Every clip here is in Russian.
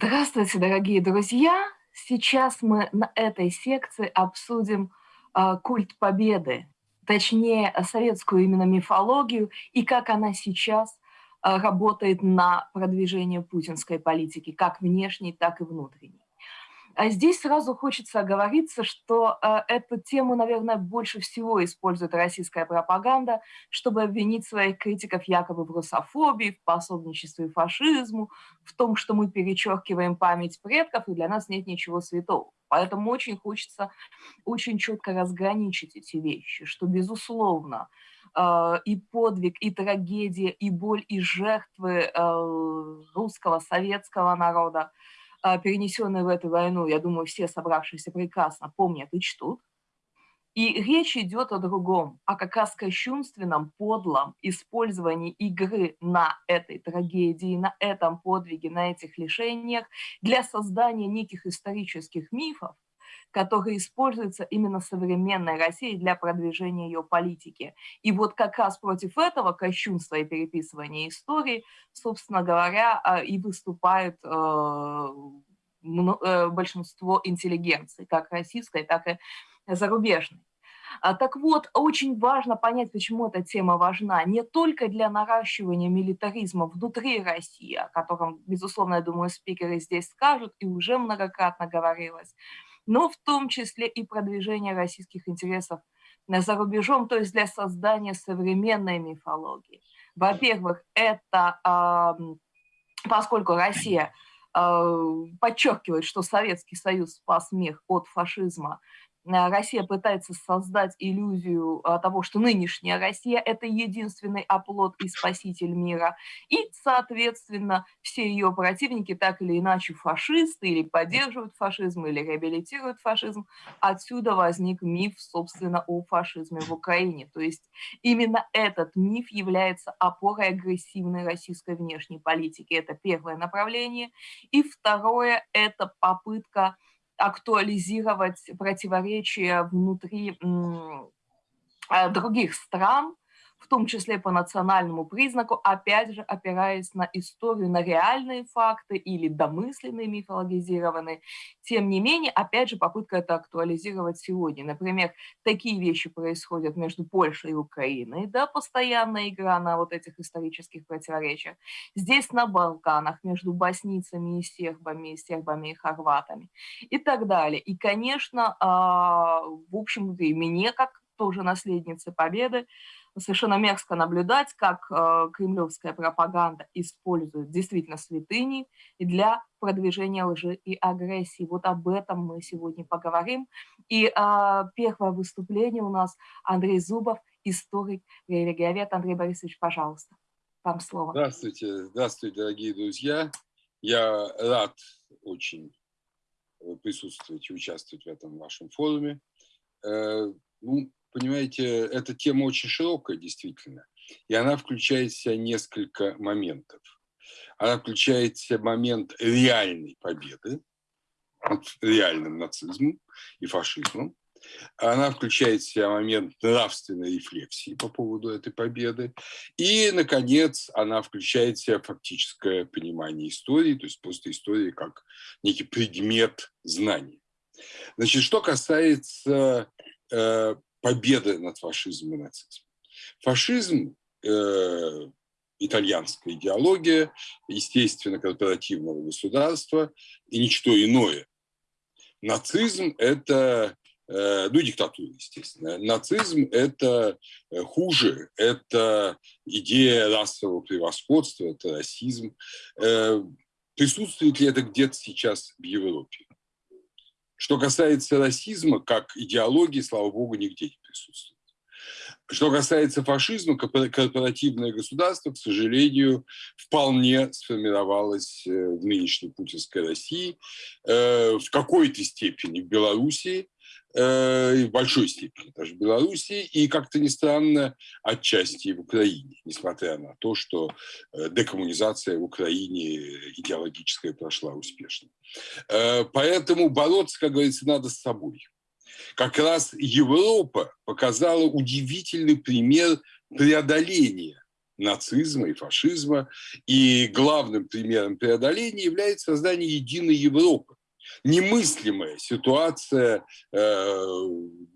Здравствуйте, дорогие друзья! Сейчас мы на этой секции обсудим э, культ победы, точнее советскую именно мифологию и как она сейчас э, работает на продвижение путинской политики, как внешней, так и внутренней. А здесь сразу хочется оговориться, что э, эту тему, наверное, больше всего использует российская пропаганда, чтобы обвинить своих критиков якобы в русофобии, в пособничестве фашизму, в том, что мы перечеркиваем память предков, и для нас нет ничего святого. Поэтому очень хочется очень четко разграничить эти вещи, что, безусловно, э, и подвиг, и трагедия, и боль, и жертвы э, русского, советского народа – а, перенесенные в эту войну, я думаю, все собравшиеся прекрасно помнят и чтут. И речь идет о другом, о как раз кощунственном, подлом использовании игры на этой трагедии, на этом подвиге, на этих лишениях для создания неких исторических мифов, который используется именно современной Россией для продвижения ее политики. И вот как раз против этого кощунства и переписывания истории, собственно говоря, а, и выступает э, э, большинство интеллигенции, как российской, так и зарубежной. А, так вот, очень важно понять, почему эта тема важна. Не только для наращивания милитаризма внутри России, о котором, безусловно, я думаю, спикеры здесь скажут, и уже многократно говорилось, но в том числе и продвижение российских интересов за рубежом, то есть для создания современной мифологии. Во-первых, это поскольку Россия подчеркивает, что Советский Союз спас мир от фашизма, Э, Россия пытается создать иллюзию э, того, что нынешняя Россия – это единственный оплот и спаситель мира. И, соответственно, все ее противники так или иначе фашисты или поддерживают фашизм, или реабилитируют фашизм. Отсюда возник миф, собственно, о фашизме в Украине. То есть именно этот миф является опорой агрессивной российской внешней политики. Это первое направление. И второе – это попытка актуализировать противоречия внутри э, других стран, в том числе по национальному признаку, опять же опираясь на историю, на реальные факты или домысленные, мифологизированные. Тем не менее, опять же, попытка это актуализировать сегодня. Например, такие вещи происходят между Польшей и Украиной, да, постоянная игра на вот этих исторических противоречиях. Здесь на Балканах между боснийцами и сербами, и сербами и хорватами и так далее. И, конечно, а, в общем-то, и мне, как тоже наследницы Победы, совершенно мерзко наблюдать, как э, кремлевская пропаганда использует действительно святыни для продвижения лжи и агрессии. Вот об этом мы сегодня поговорим. И э, первое выступление у нас Андрей Зубов, историк, религиовед. Андрей Борисович, пожалуйста, вам слово. Здравствуйте, здравствуйте, дорогие друзья. Я рад очень присутствовать и участвовать в этом вашем форуме. Э, ну, понимаете, эта тема очень широкая, действительно, и она включает в себя несколько моментов. Она включает в себя момент реальной победы над реальным нацизмом и фашизмом. Она включает в себя момент нравственной рефлексии по поводу этой победы. И, наконец, она включает в себя фактическое понимание истории, то есть просто истории как некий предмет знаний. Значит, что касается э, победы над фашизмом и нацизмом. Фашизм э, итальянская идеология, естественно, корпоративного государства и ничто иное. Нацизм – это, э, ну, диктатура, естественно. Нацизм – это э, хуже, это идея расового превосходства, это расизм. Э, присутствует ли это где-то сейчас в Европе? Что касается расизма, как идеологии, слава богу, нигде не присутствует. Что касается фашизма, корпоративное государство, к сожалению, вполне сформировалось э, в нынешней путинской России, э, в какой-то степени в Белоруссии, Э, в большой степени даже в Белоруссии и, как-то не странно, отчасти в Украине, несмотря на то, что э, декоммунизация в Украине идеологическая прошла успешно. Э, поэтому бороться, как говорится, надо с собой. Как раз Европа показала удивительный пример преодоления нацизма и фашизма. И главным примером преодоления является создание единой Европы немыслимая ситуация э,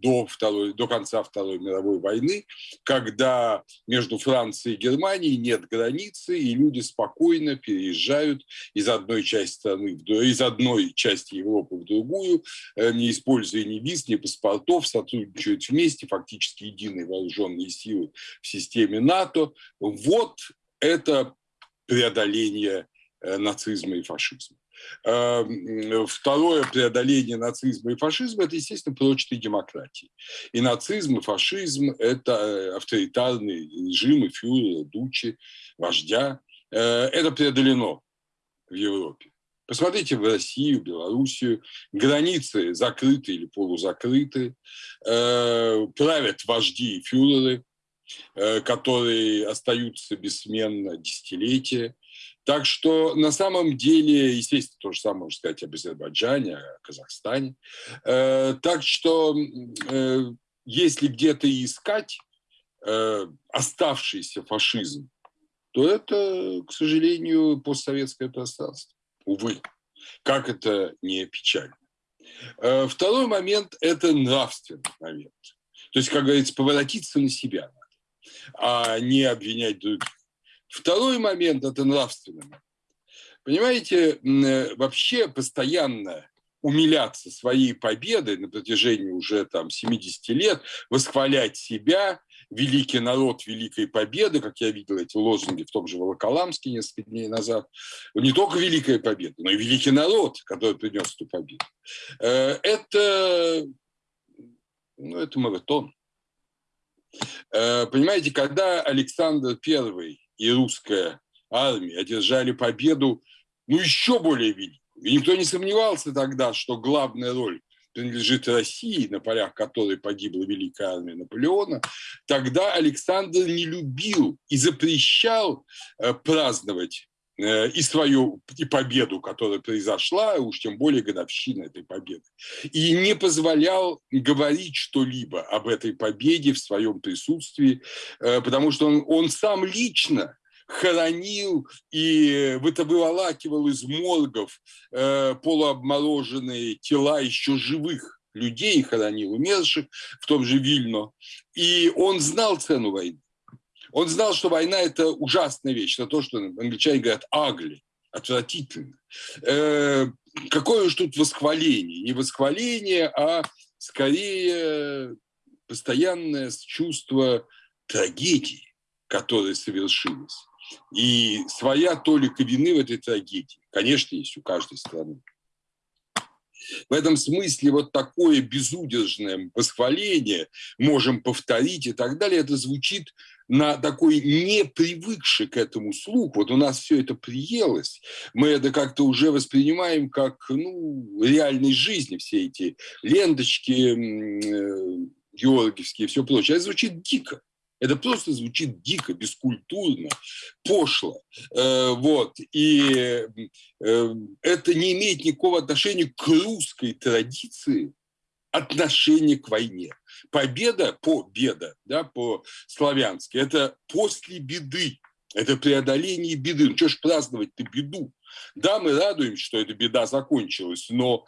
до, второй, до конца Второй мировой войны, когда между Францией и Германией нет границы, и люди спокойно переезжают из одной части страны, из одной части Европы в другую, э, не используя ни виз, ни паспортов, сотрудничают вместе, фактически единые вооруженные силы в системе НАТО. Вот это преодоление э, нацизма и фашизма. Эм, второе преодоление нацизма и фашизма – это, естественно, прочные демократии. И нацизм, и фашизм – это э, авторитарные режимы фюрера, дучи, вождя. Э, это преодолено в Европе. Посмотрите в Россию, Белоруссию. Границы закрыты или полузакрыты. Э, правят вожди и фюреры, которые остаются бессменно десятилетия. Так что на самом деле, естественно, то же самое можно сказать об Азербайджане, о Казахстане. Э, так что э, если где-то искать э, оставшийся фашизм, то это, к сожалению, постсоветское пространство. Увы, как это не печально. Второй момент – это нравственный момент. То есть, как говорится, поворотиться на себя а не обвинять других. Второй момент – это нравственный. Понимаете, э, вообще постоянно умиляться своей победой на протяжении уже там 70 лет, восхвалять себя, великий народ великой победы, как я видел эти лозунги в том же Волоколамске несколько дней назад, не только великая победа, но и великий народ, который принес эту победу. Э, это, ну, это маратон. Э, понимаете, когда Александр I и русская армия одержали победу, ну, еще более великую. И никто не сомневался тогда, что главная роль принадлежит России, на полях которой погибла великая армия Наполеона, тогда Александр не любил и запрещал э, праздновать и свою и победу, которая произошла, уж тем более годовщина этой победы, и не позволял говорить что-либо об этой победе в своем присутствии, э, потому что он, он сам лично хоронил и выволакивал из моргов э, полуобмороженные тела еще живых людей, хоронил умерших в том же Вильно. И он знал цену войны. Он знал, что война – это ужасная вещь, это то, что англичане говорят «агли», отвратительно. Э, какое уж тут восхваление? Не восхваление, а скорее постоянное чувство трагедии, которая совершилась. И своя толика вины в этой трагедии, конечно, есть у каждой страны. В этом смысле вот такое безудержное восхваление можем повторить и так далее, это звучит на такой не привыкший к этому слух. Вот у нас все это приелось. Мы это как-то уже воспринимаем как ну, реальной жизни, все эти ленточки э, георгиевские и все прочее. Это звучит дико. Это просто звучит дико, бескультурно, пошло. Э, вот. И э, это не имеет никакого отношения к русской традиции отношения к войне. Победа, победа, да, по-славянски, это после беды, это преодоление беды. Ну, что ж праздновать-то беду? Да, мы радуемся, что эта беда закончилась, но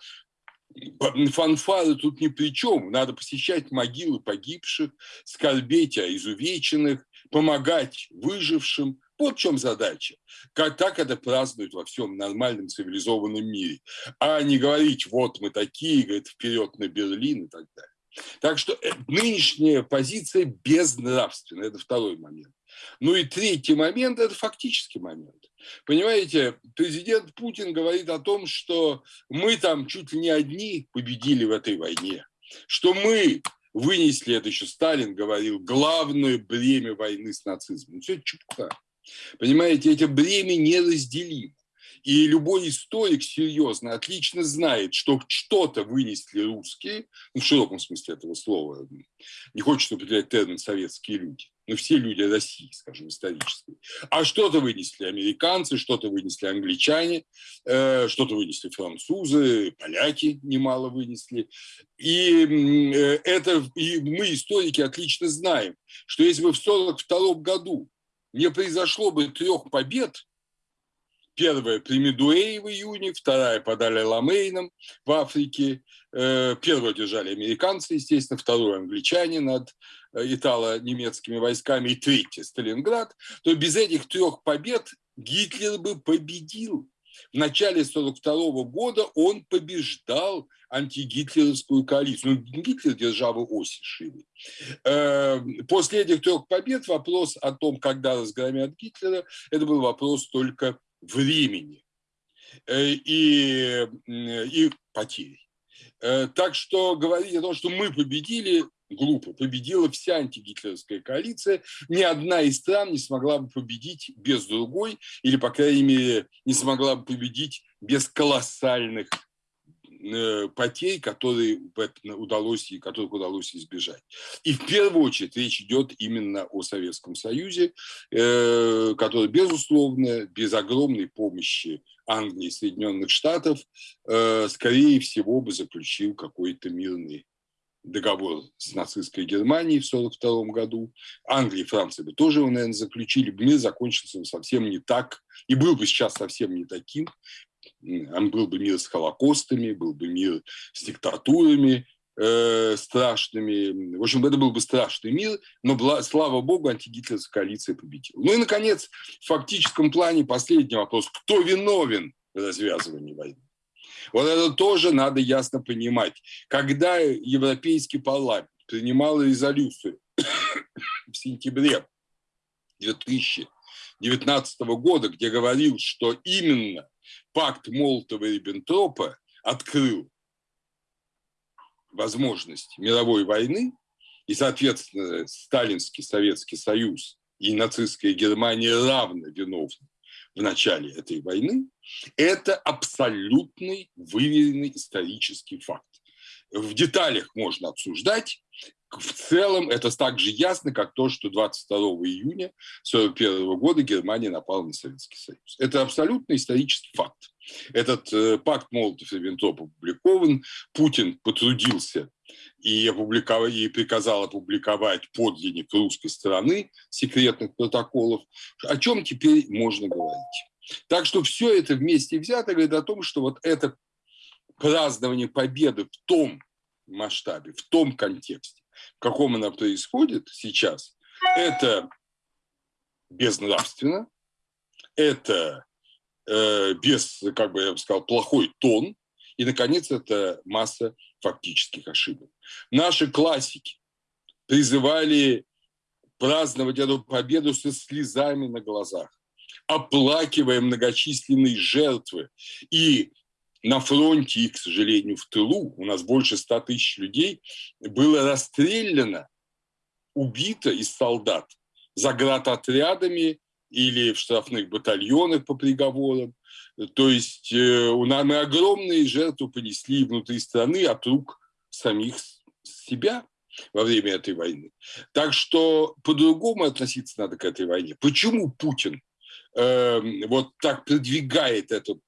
фанфары тут ни при чем. Надо посещать могилы погибших, скорбеть о изувеченных, помогать выжившим. Вот в чем задача. Как так это празднуют во всем нормальном цивилизованном мире. А не говорить, вот мы такие, говорит, вперед на Берлин и так далее. Так что э, нынешняя позиция безнравственная. Это второй момент. Ну и третий момент – это фактический момент. Понимаете, президент Путин говорит о том, что мы там чуть ли не одни победили в этой войне, что мы вынесли, это еще Сталин говорил, главное бремя войны с нацизмом. Все чепуха. Понимаете, это бремя неразделимо. И любой историк серьезно отлично знает, что что-то вынесли русские, ну, в широком смысле этого слова, не хочется употреблять термин «советские люди», но все люди России, скажем, исторические. А что-то вынесли американцы, что-то вынесли англичане, э, что-то вынесли французы, поляки немало вынесли. И, э, это, и мы, историки, отлично знаем, что если бы в 1942 году не произошло бы трех побед, Первая при Медуэй в июне, вторая под Аль-Ламейном в Африке. Э, первую держали американцы, естественно, вторую англичане над э, итало-немецкими войсками и третья Сталинград. То без этих трех побед Гитлер бы победил. В начале 1942 года он побеждал антигитлеровскую коалицию. Ну, Гитлер державы оси шире. Э, после этих трех побед вопрос о том, когда разгромят Гитлера, это был вопрос только времени э, и, и потерь. Э, так что говорить о том, что мы победили, глупо. Победила вся антигитлеровская коалиция. Ни одна из стран не смогла бы победить без другой, или, по крайней мере, не смогла бы победить без колоссальных Э, потерь, которые удалось, которых удалось избежать. И в первую очередь речь идет именно о Советском Союзе, э, который, безусловно, без огромной помощи Англии и Соединенных Штатов, э, скорее всего, бы заключил какой-то мирный договор с нацистской Германией в 1942 году. Англия и Франция бы тоже его, наверное, заключили. Мир закончился бы совсем не так и был бы сейчас совсем не таким, был бы мир с холокостами, был бы мир с диктатурами э, страшными. В общем, это был бы страшный мир, но, слава богу, антигитлеровская коалиция победила. Ну и, наконец, в фактическом плане последний вопрос. Кто виновен в развязывании войны? Вот это тоже надо ясно понимать. Когда Европейский парламент принимал резолюцию в сентябре 2019 года, где говорил, что именно пакт Молотова-Риббентропа открыл возможность мировой войны, и, соответственно, Сталинский Советский Союз и нацистская Германия равно виновны в начале этой войны, это абсолютный выверенный исторический факт. В деталях можно обсуждать, в целом это так же ясно, как то, что 22 июня 1941 года Германия напала на Советский Союз. Это абсолютно исторический факт. Этот э, пакт Молотов-Риббентроп опубликован. Путин потрудился и, опубликовал, и приказал опубликовать подлинник русской стороны секретных протоколов. О чем теперь можно говорить? Так что все это вместе взято говорит о том, что вот это празднование победы в том масштабе, в том контексте, в каком она происходит сейчас, это безнравственно, это э, без, как бы я бы сказал, плохой тон, и, наконец, это масса фактических ошибок. Наши классики призывали праздновать эту победу со слезами на глазах, оплакивая многочисленные жертвы и на фронте и, к сожалению, в тылу, у нас больше 100 тысяч людей, было расстреляно, убито из солдат за отрядами или в штрафных батальонах по приговорам. То есть э, у нас мы огромные жертвы понесли внутри страны от рук самих себя во время этой войны. Так что по-другому относиться надо к этой войне. Почему Путин э, вот так продвигает эту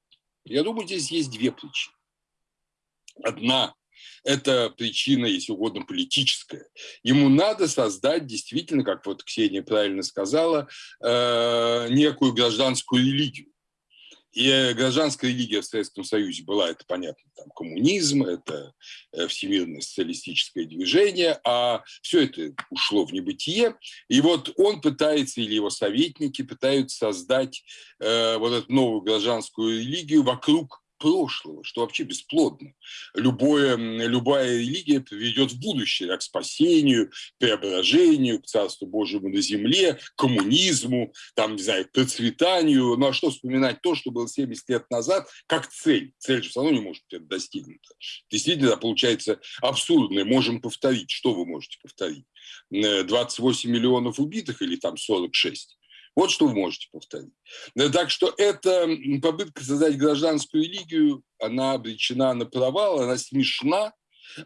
я думаю, здесь есть две причины. Одна – это причина, если угодно, политическая. Ему надо создать действительно, как вот Ксения правильно сказала, э, некую гражданскую религию. И э, гражданская религия в Советском Союзе была, это понятно, там коммунизм, это э, всемирное социалистическое движение, а все это ушло в небытие. И вот он пытается, или его советники пытаются создать э, вот эту новую гражданскую религию вокруг прошлого, что вообще бесплодно. Любое, любая религия приведет в будущее к спасению, преображению, к Царству Божьему на земле, к коммунизму, там, не знаю, к процветанию. Ну а что вспоминать то, что было 70 лет назад, как цель? Цель же все равно не может быть достигнута. Действительно, получается абсурдно. Можем повторить. Что вы можете повторить? 28 миллионов убитых или там 46? Вот что вы можете повторить. Так что эта попытка создать гражданскую религию, она обречена на провал, она смешна,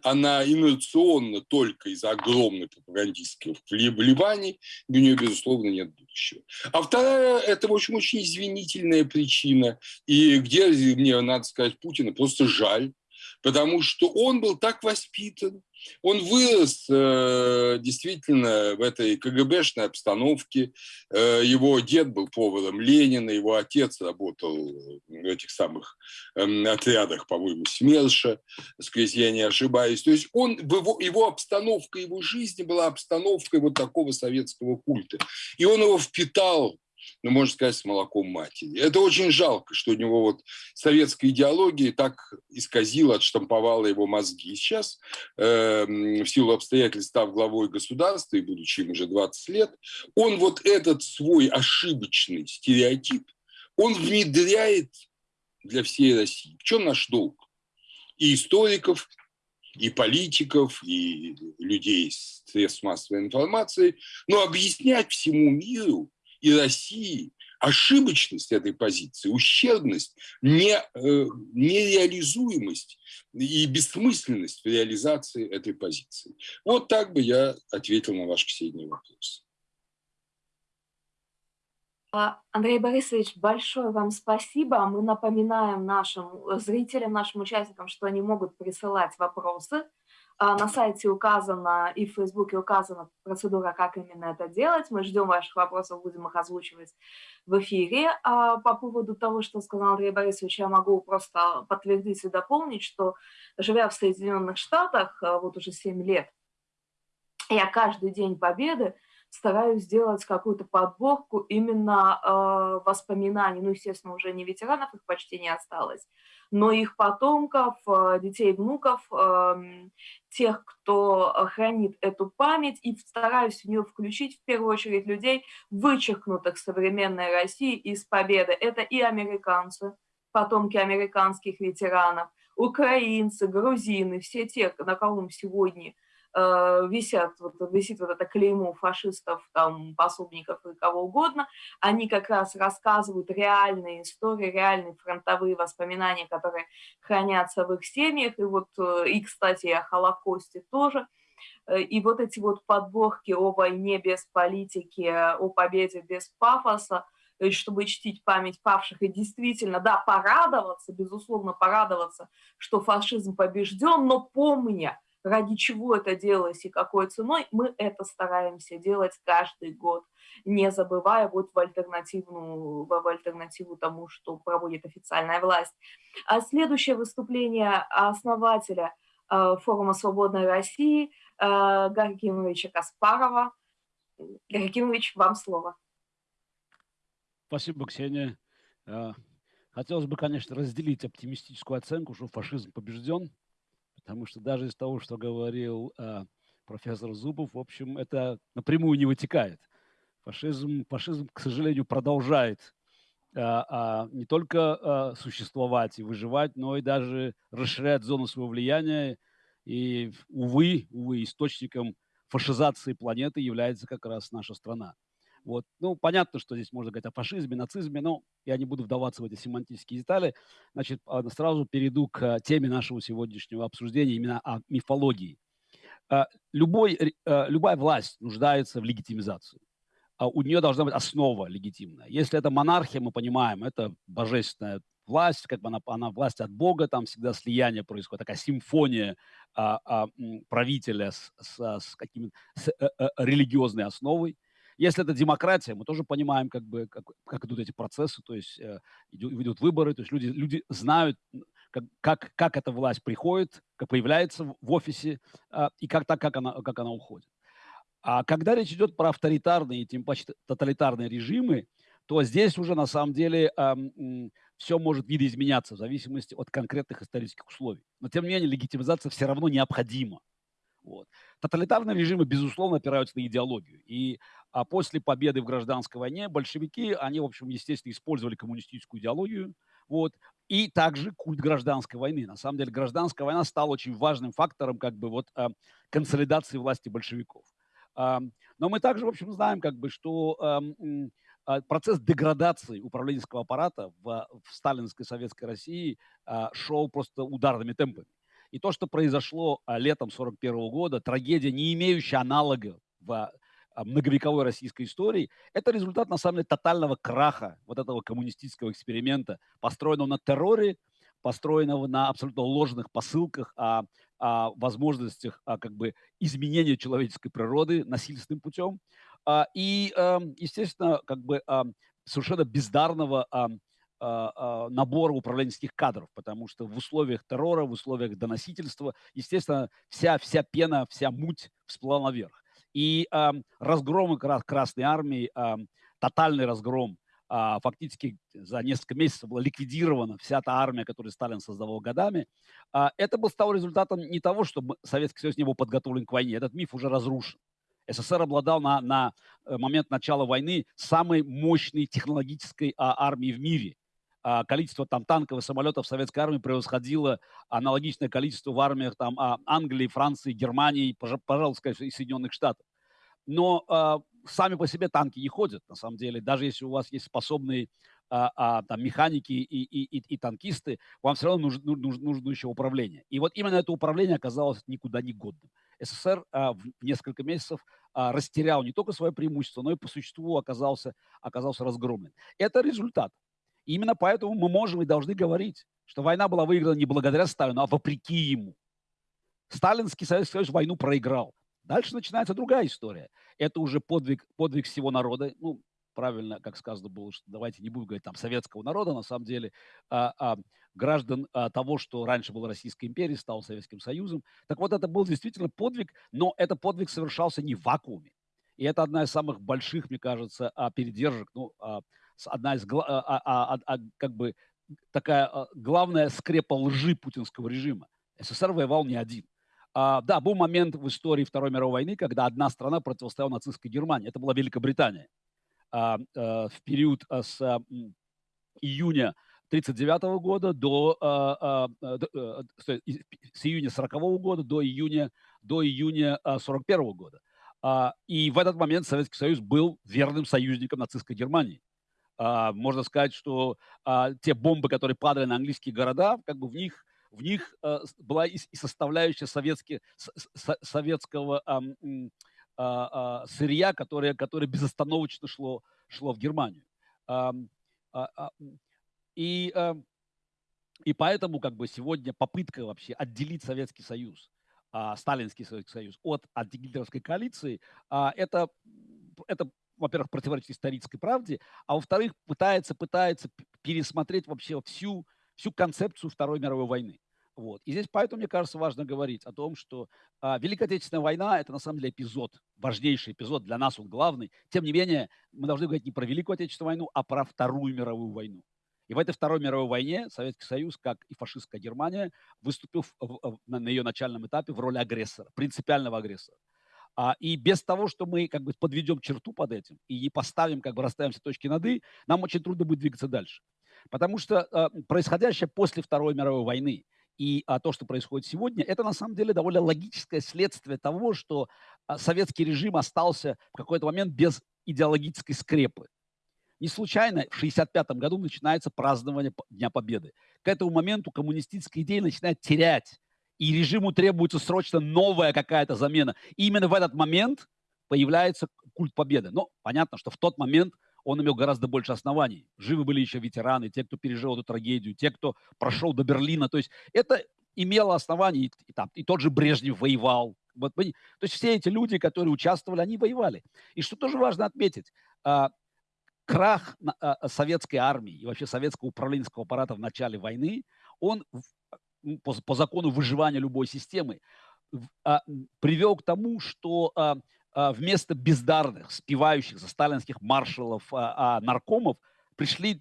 она инерционна только из-за огромной пропагандистских вливаний, и у нее, безусловно, нет будущего. А вторая – это, общем, очень извинительная причина, и где мне, надо сказать, Путина просто жаль, потому что он был так воспитан, он вырос э, действительно в этой КГБшной обстановке. Э, его дед был поваром Ленина, его отец работал в этих самых э, отрядах, по-моему, СМЕРШа, если я не ошибаюсь. То есть он, его, его обстановка его жизни была обстановкой вот такого советского культа. И он его впитал ну, можно сказать, с молоком матери. Это очень жалко, что у него вот советская идеология так исказила, отштамповала его мозги. Сейчас, э, в силу обстоятельств, став главой государства и будучи им уже 20 лет, он вот этот свой ошибочный стереотип, он внедряет для всей России. В чем наш долг? И историков, и политиков, и людей с средств массовой информации, но объяснять всему миру, и России ошибочность этой позиции, ущербность, не, э, нереализуемость и бессмысленность в реализации этой позиции. Вот так бы я ответил на ваш, Ксения, вопрос. А, Андрей Борисович, большое вам спасибо. Мы напоминаем нашим зрителям, нашим участникам, что они могут присылать вопросы на сайте указана и в Фейсбуке указана процедура, как именно это делать. Мы ждем ваших вопросов, будем их озвучивать в эфире. А по поводу того, что сказал Андрей Борисович, я могу просто подтвердить и дополнить, что живя в Соединенных Штатах а, вот уже 7 лет, я каждый день победы стараюсь сделать какую-то подборку именно э, воспоминаний, ну, естественно, уже не ветеранов, их почти не осталось, но их потомков, э, детей, внуков, эм, тех, кто хранит эту память, и стараюсь в нее включить в первую очередь людей, вычеркнутых современной России из победы. Это и американцы, потомки американских ветеранов, украинцы, грузины, все те, на кого мы сегодня Э, висят, вот, висит вот это клеймо фашистов, там, пособников и кого угодно, они как раз рассказывают реальные истории, реальные фронтовые воспоминания, которые хранятся в их семьях, и вот, э, и, кстати, о Холокосте тоже, э, и вот эти вот подборки о войне без политики, о победе без пафоса, чтобы чтить память павших. И действительно, да, порадоваться, безусловно, порадоваться, что фашизм побежден, но помня, ради чего это делалось и какой ценой, мы это стараемся делать каждый год, не забывая вот в альтернативную, в альтернативу тому, что проводит официальная власть. А следующее выступление основателя э, форума «Свободной России» э, Гарри Каспарова. Гарри вам слово. Спасибо, Ксения. Э, хотелось бы, конечно, разделить оптимистическую оценку, что фашизм побежден, Потому что даже из того, что говорил э, профессор Зубов, в общем, это напрямую не вытекает. Фашизм, фашизм к сожалению, продолжает э, э, не только э, существовать и выживать, но и даже расширять зону своего влияния. И, увы, увы, источником фашизации планеты является как раз наша страна. Вот. Ну, понятно, что здесь можно говорить о фашизме, нацизме, но я не буду вдаваться в эти семантические детали. Значит, а, сразу перейду к теме нашего сегодняшнего обсуждения, именно о мифологии. А, любой, а, любая власть нуждается в легитимизации. У нее должна быть основа легитимная. Если это монархия, мы понимаем, это божественная власть, как бы она, она власть от Бога, там всегда слияние происходит, такая симфония а, а, правителя с, с, с, каким, с а, а, религиозной основой. Если это демократия, мы тоже понимаем, как, бы, как, как идут эти процессы, то есть э, идут, идут выборы, то есть люди, люди знают, как, как, как эта власть приходит, как появляется в офисе э, и как, так, как, она, как она уходит. А когда речь идет про авторитарные, тем паче тоталитарные режимы, то здесь уже на самом деле э, все может видоизменяться в зависимости от конкретных исторических условий. Но тем не менее легитимизация все равно необходима. Вот. Тоталитарные режимы, безусловно, опираются на идеологию. И а после победы в гражданской войне большевики, они, в общем, естественно, использовали коммунистическую идеологию, вот, и также культ гражданской войны. На самом деле гражданская война стала очень важным фактором как бы вот а, консолидации власти большевиков. А, но мы также, в общем, знаем, как бы, что а, процесс деградации управленческого аппарата в, в сталинской советской России шел просто ударными темпами. И то, что произошло летом 1941 года, трагедия, не имеющая аналога в многовековой российской истории, это результат, на самом деле, тотального краха вот этого коммунистического эксперимента, построенного на терроре, построенного на абсолютно ложных посылках о, о возможностях о, как бы изменения человеческой природы насильственным путем. А, и, эм, естественно, как бы совершенно бездарного набора управленческих кадров, потому что в условиях террора, в условиях доносительства, естественно, вся, вся пена, вся муть всплыла наверх. И э, разгром Красной Армии, э, тотальный разгром, э, фактически за несколько месяцев была ликвидирована вся та армия, которую Сталин создавал годами. Э, это был стал результатом не того, что Советский Союз не был подготовлен к войне, этот миф уже разрушен. СССР обладал на, на э, момент начала войны самой мощной технологической а, армией в мире. А, количество там танков и самолетов советской армии превосходило аналогичное количество в армиях там а, Англии, Франции, Германии, пожалуйста, конечно, и Соединенных Штатов. Но а, сами по себе танки не ходят, на самом деле. Даже если у вас есть способные а, а, там, механики и, и, и, и танкисты, вам все равно нужно, нужно, нужно еще управление. И вот именно это управление оказалось никуда не годным. СССР а, в несколько месяцев а, растерял не только свое преимущество, но и по существу оказался, оказался разгромлен. Это результат. Именно поэтому мы можем и должны говорить, что война была выиграна не благодаря Сталину, а вопреки ему. Сталинский Советский Союз войну проиграл. Дальше начинается другая история. Это уже подвиг, подвиг всего народа. Ну, правильно, как сказано было, что давайте не будем говорить там советского народа, на самом деле а, а, граждан а, того, что раньше была Российской империей, стал Советским Союзом. Так вот, это был действительно подвиг, но этот подвиг совершался не в вакууме. И это одна из самых больших, мне кажется, а, передержек, ну, а, одна из, а, а, а, а, как бы, такая а, главная скрепа лжи путинского режима. СССР воевал не один. А, да, был момент в истории Второй мировой войны, когда одна страна противостояла нацистской Германии. Это была Великобритания. А, а, в период а, с а, июня 1939 года до, а, а, до а, с июня 40 года до июня до июня 41 года. А, и в этот момент Советский Союз был верным союзником нацистской Германии. А, можно сказать, что а, те бомбы, которые падали на английские города, как бы в них в них э, была и, составляющая советский, советского э, сырья, которое, которое безостановочно шло, шло в Германию. И, э, и поэтому как бы сегодня попытка вообще отделить Советский Союз, Сталинский Советский Союз от антигитлеровской коалиции, это, это во-первых, противоречит исторической правде, а во-вторых, пытается, пытается пересмотреть вообще всю, всю концепцию Второй мировой войны. Вот. И здесь поэтому, мне кажется, важно говорить о том, что а, Великая Отечественная война – это на самом деле эпизод, важнейший эпизод, для нас он главный. Тем не менее, мы должны говорить не про Великую Отечественную войну, а про Вторую мировую войну. И в этой Второй мировой войне Советский Союз, как и фашистская Германия, выступил в, в, на ее начальном этапе в роли агрессора, принципиального агрессора. А, и без того, что мы как бы подведем черту под этим и не поставим, как бы расставим все точки над «и», нам очень трудно будет двигаться дальше. Потому что а, происходящее после Второй мировой войны и а, то, что происходит сегодня, это на самом деле довольно логическое следствие того, что советский режим остался в какой-то момент без идеологической скрепы. Не случайно в 1965 году начинается празднование Дня Победы. К этому моменту коммунистическая идея начинает терять, и режиму требуется срочно новая какая-то замена. И именно в этот момент появляется культ победы. Но понятно, что в тот момент – он имел гораздо больше оснований. Живы были еще ветераны, те, кто пережил эту трагедию, те, кто прошел до Берлина. То есть это имело основания, и, там, и тот же Брежнев воевал. Вот, то есть все эти люди, которые участвовали, они воевали. И что тоже важно отметить, а, крах а, советской армии и вообще советского управленческого аппарата в начале войны, он по, по закону выживания любой системы а, привел к тому, что а, вместо бездарных, спевающих за сталинских маршалов, а, а, наркомов пришли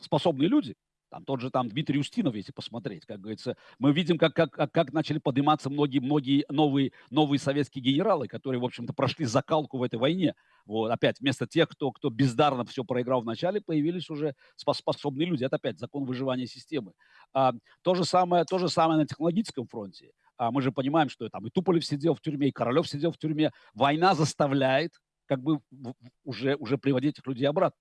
способные люди. Там тот же там Дмитрий Устинов, если посмотреть, как говорится, мы видим, как, как, как начали подниматься многие-многие новые, новые советские генералы, которые, в общем-то, прошли закалку в этой войне. Вот, опять, вместо тех, кто, кто бездарно все проиграл в начале, появились уже способные люди. Это опять закон выживания системы. А, то, же самое, то же самое на технологическом фронте. А мы же понимаем, что там и Туполев сидел в тюрьме, и Королев сидел в тюрьме. Война заставляет как бы уже, уже приводить этих людей обратно.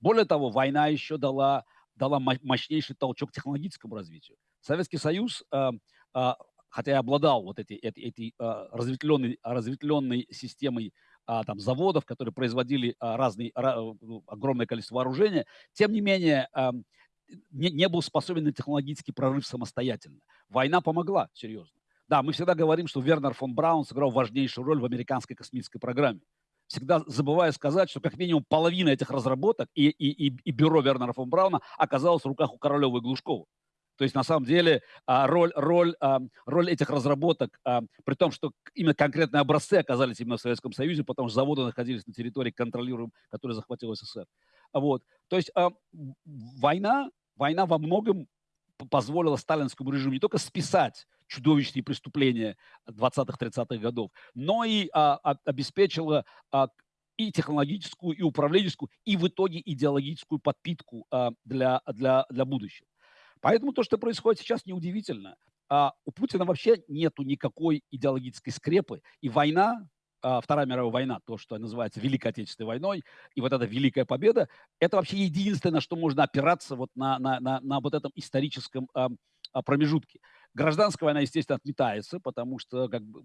Более того, война еще дала, дала мощнейший толчок технологическому развитию. Советский Союз, э, э, хотя и обладал вот этой, этой, этой э, разветвленной, разветвленной системой а, там, заводов, которые производили а, разные, а, огромное количество вооружения, тем не менее не, не был способен на технологический прорыв самостоятельно. Война помогла, серьезно. Да, мы всегда говорим, что Вернер фон Браун сыграл важнейшую роль в американской космической программе. Всегда забываю сказать, что как минимум половина этих разработок и, и, и, и бюро Вернера фон Брауна оказалось в руках у Королева и Глушкова. То есть, на самом деле, а, роль, роль, а, роль этих разработок, а, при том, что именно конкретные образцы оказались именно в Советском Союзе, потому что заводы находились на территории контролируемой, которую захватил СССР. Вот. То есть война, война во многом позволила сталинскому режиму не только списать чудовищные преступления 20-30-х годов, но и а, обеспечила а, и технологическую, и управленческую, и в итоге идеологическую подпитку а, для, для, для будущего. Поэтому то, что происходит сейчас, неудивительно. А у Путина вообще нету никакой идеологической скрепы, и война а, Вторая мировая война, то, что называется Великой Отечественной войной, и вот эта великая победа, это вообще единственное, на что можно опираться вот на, на, на, на вот этом историческом а, а, промежутке. Гражданская война, естественно, отметается, потому что как бы,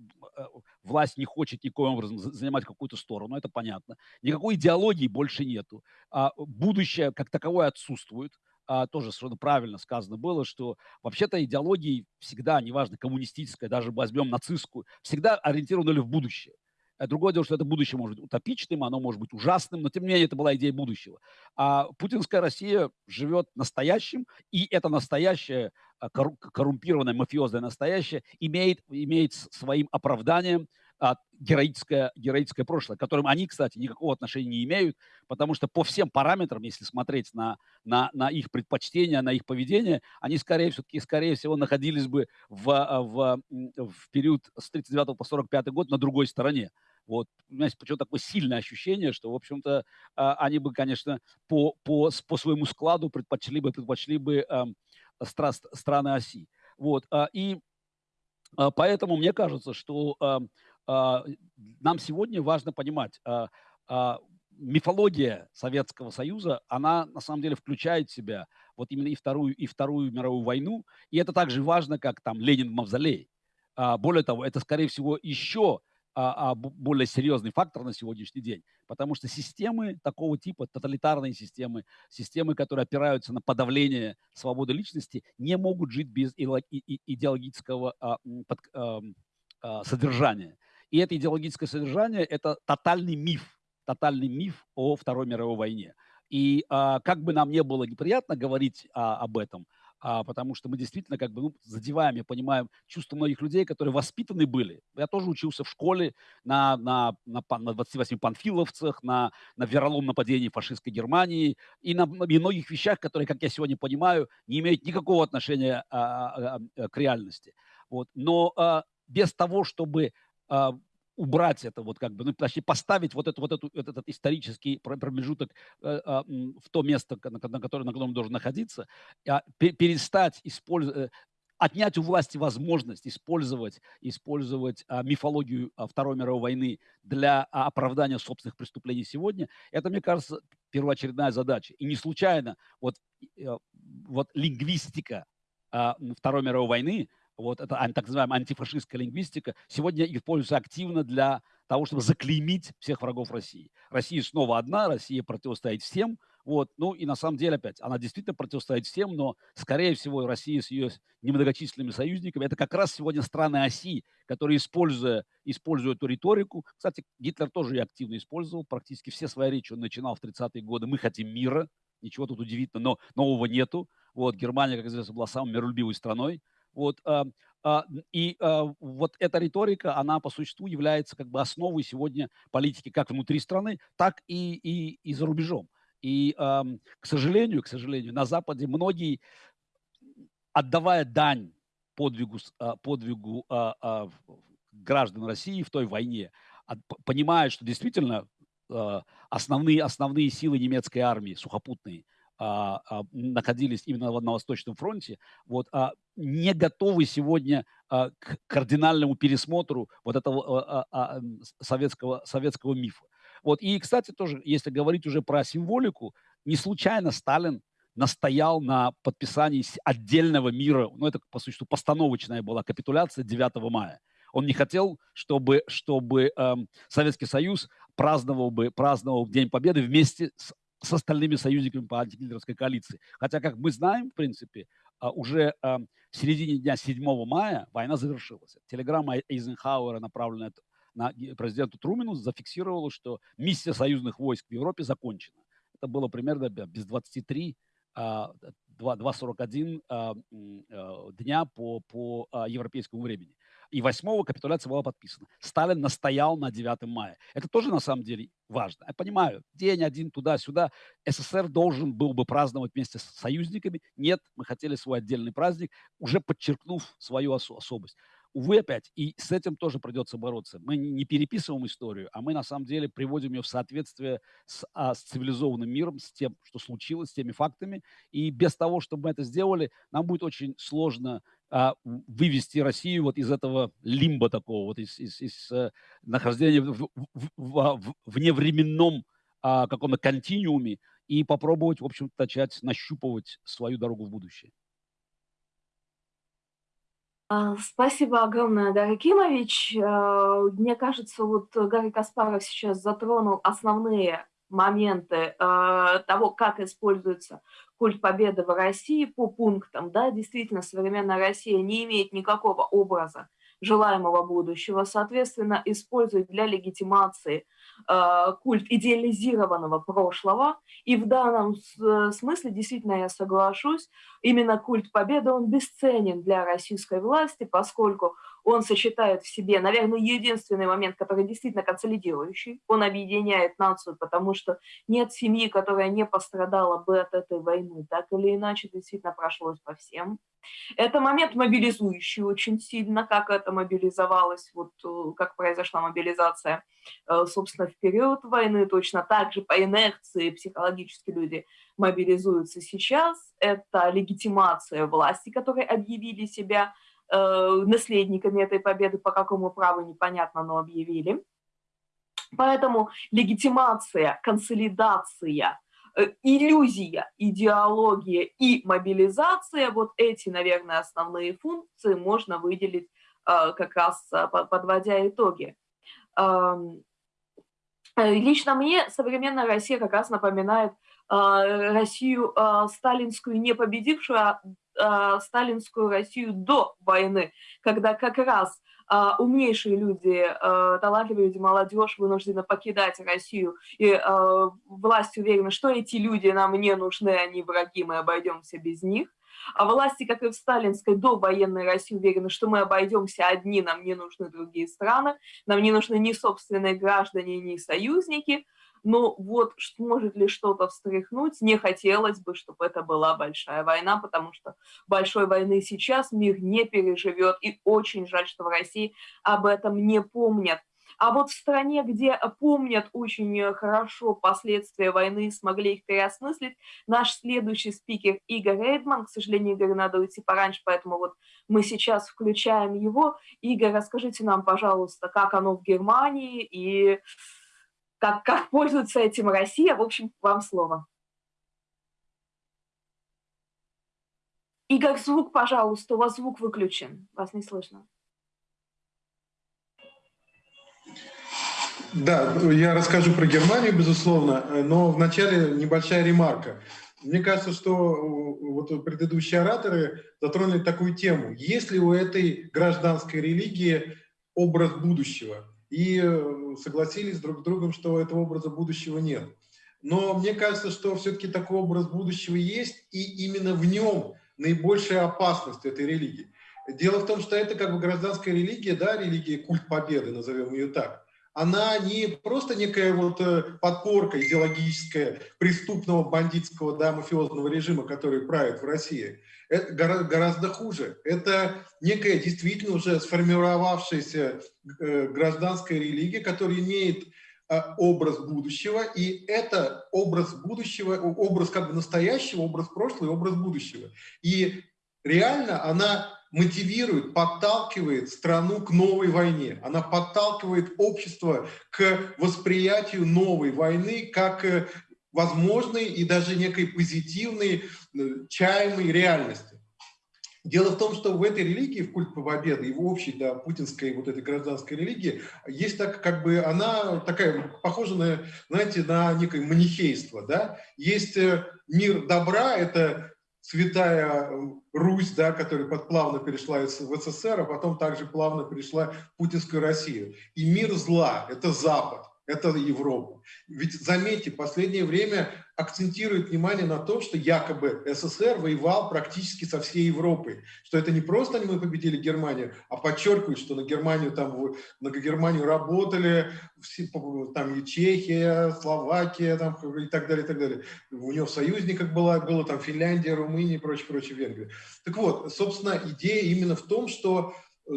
власть не хочет никоим образом занимать какую-то сторону, это понятно. Никакой идеологии больше нету. А будущее как таковое отсутствует. А, тоже совершенно правильно сказано было, что вообще-то идеологии всегда, неважно, коммунистическая, даже возьмем нацистскую, всегда ориентированы в будущее. Э, другое дело, что это будущее может быть утопичным, оно может быть ужасным, но тем не менее это была идея будущего. А путинская Россия живет настоящим, и это настоящее, а, коррумпированное, мафиозное настоящее имеет, имеет своим оправданием а, героическое, героическое прошлое, которым они, кстати, никакого отношения не имеют, потому что по всем параметрам, если смотреть на, на, на их предпочтения, на их поведение, они скорее, все-таки, скорее всего находились бы в, а, в, в период с 39 по 45 год на другой стороне. Вот, понимаете, почему такое сильное ощущение, что, в общем-то, а, они бы, конечно, по, по, по своему складу предпочли бы, предпочли бы э, стра, страны оси. Вот, а, и а, поэтому мне кажется, что нам сегодня важно понимать, мифология Советского Союза, она на самом деле включает в себя вот именно и Вторую, и Вторую мировую войну, и это также важно, как там Ленин в мавзолее. Более того, это, скорее всего, еще а, а, более серьезный фактор на сегодняшний день, потому что системы такого типа, тоталитарные системы, системы, которые опираются на подавление свободы личности, не могут жить без идеологического а, под, а, а, содержания. И это идеологическое содержание – это тотальный миф, тотальный миф о Второй мировой войне. И а, как бы нам не было неприятно говорить а, об этом – а, потому что мы действительно как бы ну, задеваем, я понимаю, чувства многих людей, которые воспитаны были. Я тоже учился в школе на, на, на, на 28 панфиловцах, на, на вероломном нападении фашистской Германии и на и многих вещах, которые, как я сегодня понимаю, не имеют никакого отношения а, а, а, к реальности. Вот. Но а, без того, чтобы а, убрать это, вот как бы, ну, точнее, поставить вот, эту, вот эту, этот, исторический промежуток э, э, в то место, на, на, которое, на котором должен находиться, э, перестать использовать, э, отнять у власти возможность использовать, использовать а, мифологию а, Второй мировой войны для а, оправдания собственных преступлений сегодня, это, мне кажется, первоочередная задача. И не случайно вот, э, вот лингвистика а, Второй мировой войны, вот эта так называемая антифашистская лингвистика, сегодня используется активно для того, чтобы заклеймить всех врагов России. Россия снова одна, Россия противостоит всем, вот. Ну и на самом деле опять, она действительно противостоит всем, но скорее всего Россия с ее немногочисленными союзниками, это как раз сегодня страны оси, которые, используя, используя эту риторику, кстати, Гитлер тоже ее активно использовал, практически все свои речи он начинал в 30-е годы, мы хотим мира, ничего тут удивительного, но нового нету. Вот, Германия, как известно, была самой миролюбивой страной. Вот, а, а, и а, вот эта риторика, она по существу является как бы основой сегодня политики как внутри страны, так и, и, и за рубежом. И, к сожалению, к сожалению, на Западе многие, отдавая дань подвигу, подвигу граждан России в той войне, понимают, что действительно основные, основные силы немецкой армии, сухопутные – а, а, находились именно на Восточном фронте, вот, не готовы сегодня а, к кардинальному пересмотру вот этого а, а, советского, советского мифа. Вот, и, кстати, тоже, если говорить уже про символику, не случайно Сталин настоял на подписании отдельного мира, ну, это, по существу, постановочная была капитуляция 9 мая. Он не хотел, чтобы, чтобы эм, Советский Союз праздновал бы праздновал День Победы вместе с с остальными союзниками по антигитлеровской коалиции. Хотя, как мы знаем, в принципе, уже в середине дня 7 мая война завершилась. Телеграмма Эйзенхауэра, направленная на президенту Трумину, зафиксировала, что миссия союзных войск в Европе закончена. Это было примерно без 23 2.41 дня по, по европейскому времени. И 8 капитуляция была подписана. Сталин настоял на 9 мая. Это тоже на самом деле важно. Я понимаю, день один туда-сюда. СССР должен был бы праздновать вместе с союзниками. Нет, мы хотели свой отдельный праздник, уже подчеркнув свою особость. Увы, опять, и с этим тоже придется бороться. Мы не переписываем историю, а мы на самом деле приводим ее в соответствие с, а, с цивилизованным миром, с тем, что случилось, с теми фактами. И без того, чтобы мы это сделали, нам будет очень сложно а, вывести Россию вот из этого лимба такого, вот из, из, из а, нахождения в, в, в, а, в вневременном а, каком-то континууме и попробовать, в общем начать нащупывать свою дорогу в будущее. А, спасибо огромное, Гарри Кимович. А, мне кажется, вот Гарри Каспаров сейчас затронул основные моменты а, того, как используется культ победы в России по пунктам. Да, действительно, современная Россия не имеет никакого образа желаемого будущего, соответственно, использует для легитимации – культ идеализированного прошлого. И в данном э, смысле, действительно, я соглашусь, именно культ победы, он бесценен для российской власти, поскольку он сочетает в себе, наверное, единственный момент, который действительно консолидирующий. Он объединяет нацию, потому что нет семьи, которая не пострадала бы от этой войны. Так или иначе, действительно прошлось по всем. Это момент мобилизующий очень сильно, как это мобилизовалось, вот э, как произошла мобилизация, э, собственно, в период войны. Точно так же по инерции психологически люди мобилизуются сейчас. Это легитимация власти, которые объявили себя наследниками этой победы, по какому праву непонятно, но объявили. Поэтому легитимация, консолидация, э, иллюзия, идеология и мобилизация, вот эти, наверное, основные функции можно выделить э, как раз э, подводя итоги. Эм, лично мне современная Россия как раз напоминает Россию сталинскую не победившую, а э, сталинскую Россию до войны, когда как раз э, умнейшие люди, э, талантливые люди, молодежь вынуждены покидать Россию, и э, власть уверена, что эти люди нам не нужны, они враги, мы обойдемся без них. А власти, как и в сталинской до военной России, уверены, что мы обойдемся одни, нам не нужны другие страны, нам не нужны ни собственные граждане, ни союзники – но вот может ли что-то встряхнуть, не хотелось бы, чтобы это была большая война, потому что большой войны сейчас мир не переживет, и очень жаль, что в России об этом не помнят. А вот в стране, где помнят очень хорошо последствия войны, смогли их переосмыслить, наш следующий спикер Игорь Рейдман, к сожалению, Игорь надо уйти пораньше, поэтому вот мы сейчас включаем его. Игорь, расскажите нам, пожалуйста, как оно в Германии и как, как пользуется этим Россия. В общем, вам слово. Игорь, звук, пожалуйста, у вас звук выключен, вас не слышно. Да, я расскажу про Германию, безусловно, но вначале небольшая ремарка. Мне кажется, что вот предыдущие ораторы затронули такую тему. Есть ли у этой гражданской религии образ будущего? И э, согласились друг с другом, что этого образа будущего нет. Но мне кажется, что все-таки такой образ будущего есть, и именно в нем наибольшая опасность этой религии. Дело в том, что это как бы гражданская религия, да, религия культ победы, назовем ее так. Она не просто некая вот э, подпорка идеологическая преступного бандитского, да, мафиозного режима, который правит в России это гораздо хуже. Это некая действительно уже сформировавшаяся э, гражданская религия, которая имеет э, образ будущего, и это образ будущего, образ как бы настоящего, образ прошлого и образ будущего. И реально она мотивирует, подталкивает страну к новой войне. Она подталкивает общество к восприятию новой войны как э, возможной и даже некой позитивной, э, чаемой реальности. Дело в том, что в этой религии, в культ победы и в общей, да, путинской вот этой гражданской религии, есть так, как бы, она такая, похожа на, знаете, на некое манихейство, да. Есть э, мир добра, это святая Русь, да, которая плавно перешла в СССР, а потом также плавно перешла в путинскую Россию. И мир зла – это Запад это Европа. Ведь заметьте, последнее время акцентирует внимание на том, что якобы СССР воевал практически со всей Европой. Что это не просто мы победили Германию, а подчеркивают, что на Германию, там, на Германию работали там и Чехия, Словакия там, и так далее, и так далее. У него в союзниках была, было там Финляндия, Румыния и прочее, прочее, Венгрия. Так вот, собственно, идея именно в том, что э,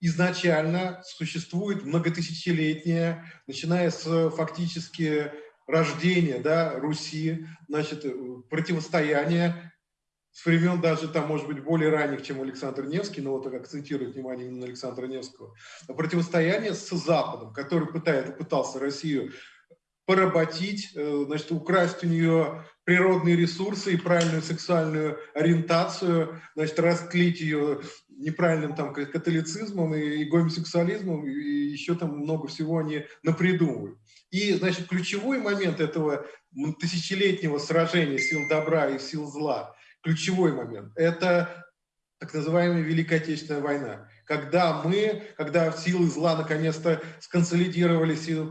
изначально существует многотысячелетняя, начиная с фактически рождения да, Руси, значит, противостояние с времен даже там, может быть, более ранних, чем Александр Невский, но вот акцентирует внимание именно Александра Невского, противостояние с Западом, который пытает, пытался Россию поработить, э, значит, украсть у нее природные ресурсы и правильную сексуальную ориентацию, значит, расклить ее неправильным там католицизмом и гомосексуализмом, и еще там много всего они напридумывают. И, значит, ключевой момент этого тысячелетнего сражения сил добра и сил зла, ключевой момент, это так называемая Великая Отечественная война. Когда мы, когда силы зла наконец-то сконсолидировались и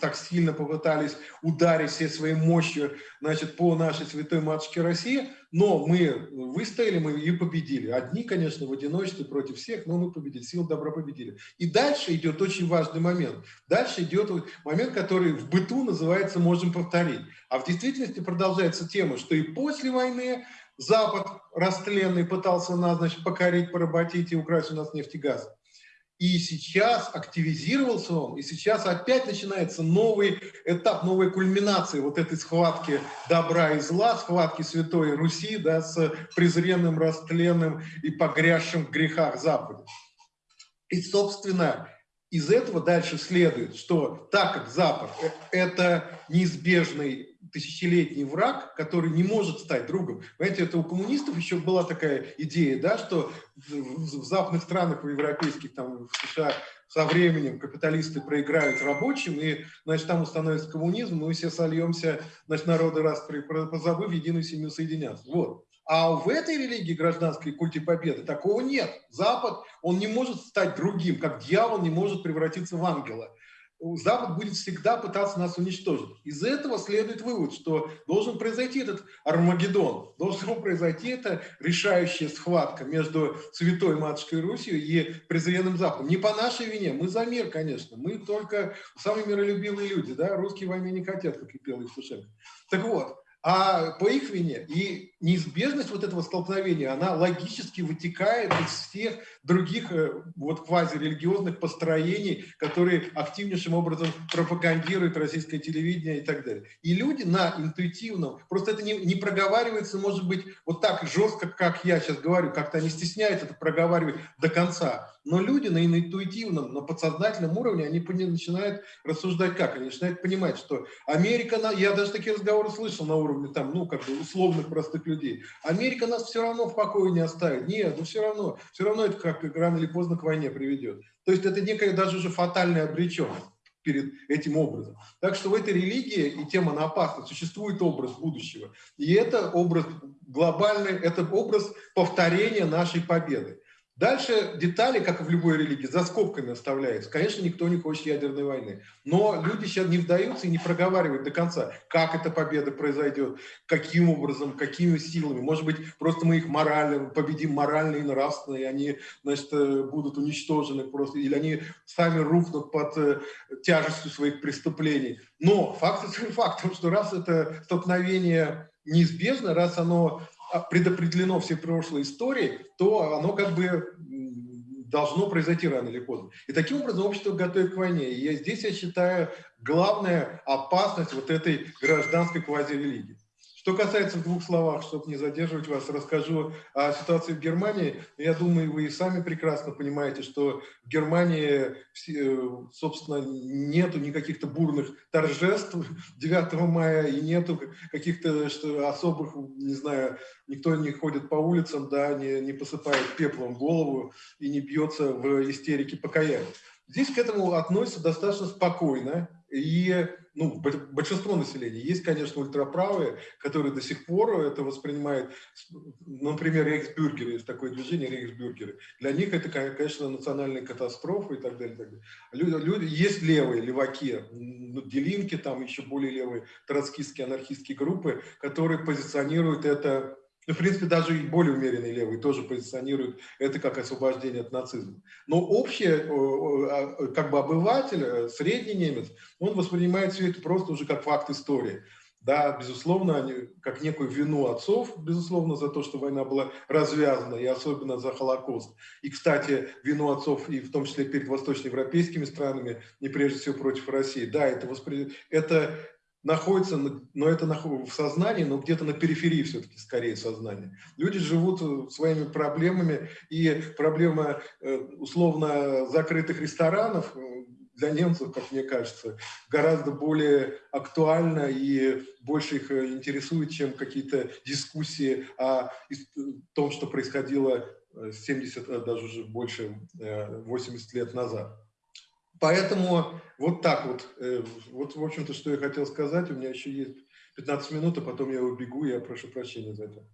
так сильно попытались ударить всей своей мощью значит, по нашей святой матушке России, но мы выстояли, мы и победили. Одни, конечно, в одиночестве против всех, но мы победили, силы добра победили. И дальше идет очень важный момент. Дальше идет момент, который в быту называется «можем повторить». А в действительности продолжается тема, что и после войны Запад растленный пытался нас, значит, покорить, поработить и украсть у нас нефть и газ. И сейчас активизировался он, и сейчас опять начинается новый этап, новая кульминация вот этой схватки добра и зла, схватки Святой Руси да, с презренным, растленным и погрязшим в грехах Запада. И, собственно, из этого дальше следует, что так как Запад – это неизбежный тысячелетний враг, который не может стать другом. Понимаете, это у коммунистов еще была такая идея, да, что в западных странах, в европейских, там, в США со временем капиталисты проиграют рабочим, и, значит, там установится коммунизм, мы все сольемся, значит, народы раз позабыв, единую семью соединяться. Вот. А в этой религии гражданской культе победы такого нет. Запад, он не может стать другим, как дьявол не может превратиться в ангела. Запад будет всегда пытаться нас уничтожить. Из этого следует вывод, что должен произойти этот Армагеддон, должен произойти эта решающая схватка между Святой Матушкой Русью и презренным Западом. Не по нашей вине, мы за мир, конечно, мы только самые миролюбивые люди, да, русские войны не хотят, как и пел Евтушенко. Так вот, а по их вине. И неизбежность вот этого столкновения, она логически вытекает из всех других э, вот квазирелигиозных построений, которые активнейшим образом пропагандирует российское телевидение и так далее. И люди на интуитивном, просто это не, не проговаривается, может быть, вот так жестко, как я сейчас говорю, как-то они стесняются это проговаривать до конца. Но люди на интуитивном, на подсознательном уровне, они начинают рассуждать как? Они начинают понимать, что Америка, я даже такие разговоры слышал на уровне там, ну, как бы условных простых людей. Америка нас все равно в покое не оставит. Нет, ну все равно, все равно это как рано или поздно к войне приведет. То есть это некая даже уже фатальная обреченность перед этим образом. Так что в этой религии и тема на опасность существует образ будущего. И это образ глобальный, это образ повторения нашей победы. Дальше детали, как и в любой религии, за скобками оставляются. Конечно, никто не хочет ядерной войны. Но люди сейчас не вдаются и не проговаривают до конца, как эта победа произойдет, каким образом, какими силами. Может быть, просто мы их морально, победим морально и нравственно, и они значит, э, будут уничтожены просто, или они сами рухнут под э, тяжестью своих преступлений. Но факт остается фактом, что раз это столкновение неизбежно, раз оно предопределено всей прошлой историей, то оно как бы должно произойти рано или поздно. И таким образом общество готовит к войне. И здесь я считаю главная опасность вот этой гражданской квазирелигии. Что касается в двух словах, чтобы не задерживать вас, расскажу о ситуации в Германии. Я думаю, вы и сами прекрасно понимаете, что в Германии, собственно, нету никаких-то бурных торжеств 9 мая и нету каких-то особых, не знаю, никто не ходит по улицам, да, не, не посыпает пеплом голову и не бьется в истерике покаяния. Здесь к этому относятся достаточно спокойно, и ну, большинство населения. Есть, конечно, ультраправые, которые до сих пор это воспринимают, например, рейхсбюргеры, есть такое движение рейхсбюргеры. Для них это, конечно, национальная катастрофа и так далее. И так далее. Люди, люди, есть левые, леваки, ну, делинки, там еще более левые, троцкистские, анархистские группы, которые позиционируют это ну, в принципе, даже и более умеренные левые тоже позиционируют это как освобождение от нацизма. Но общее, а, как бы обыватель, э, средний немец, он воспринимает все это просто уже как факт истории. Да, безусловно, они, как некую вину отцов, безусловно, за то, что война была развязана, и особенно за Холокост. И, кстати, вину отцов, и в том числе перед восточноевропейскими странами, не прежде всего против России. Да, это, воспри... это находится, но это в сознании, но где-то на периферии все-таки скорее сознания. Люди живут э, своими проблемами, и проблема э, условно закрытых ресторанов э, для немцев, как мне кажется, гораздо более актуальна и больше их интересует, чем какие-то дискуссии о том, что происходило 70, даже уже больше 80 лет назад. Поэтому вот так вот. Э, вот, в общем-то, что я хотел сказать. У меня еще есть 15 минут, а потом я убегу. Я прошу прощения за это.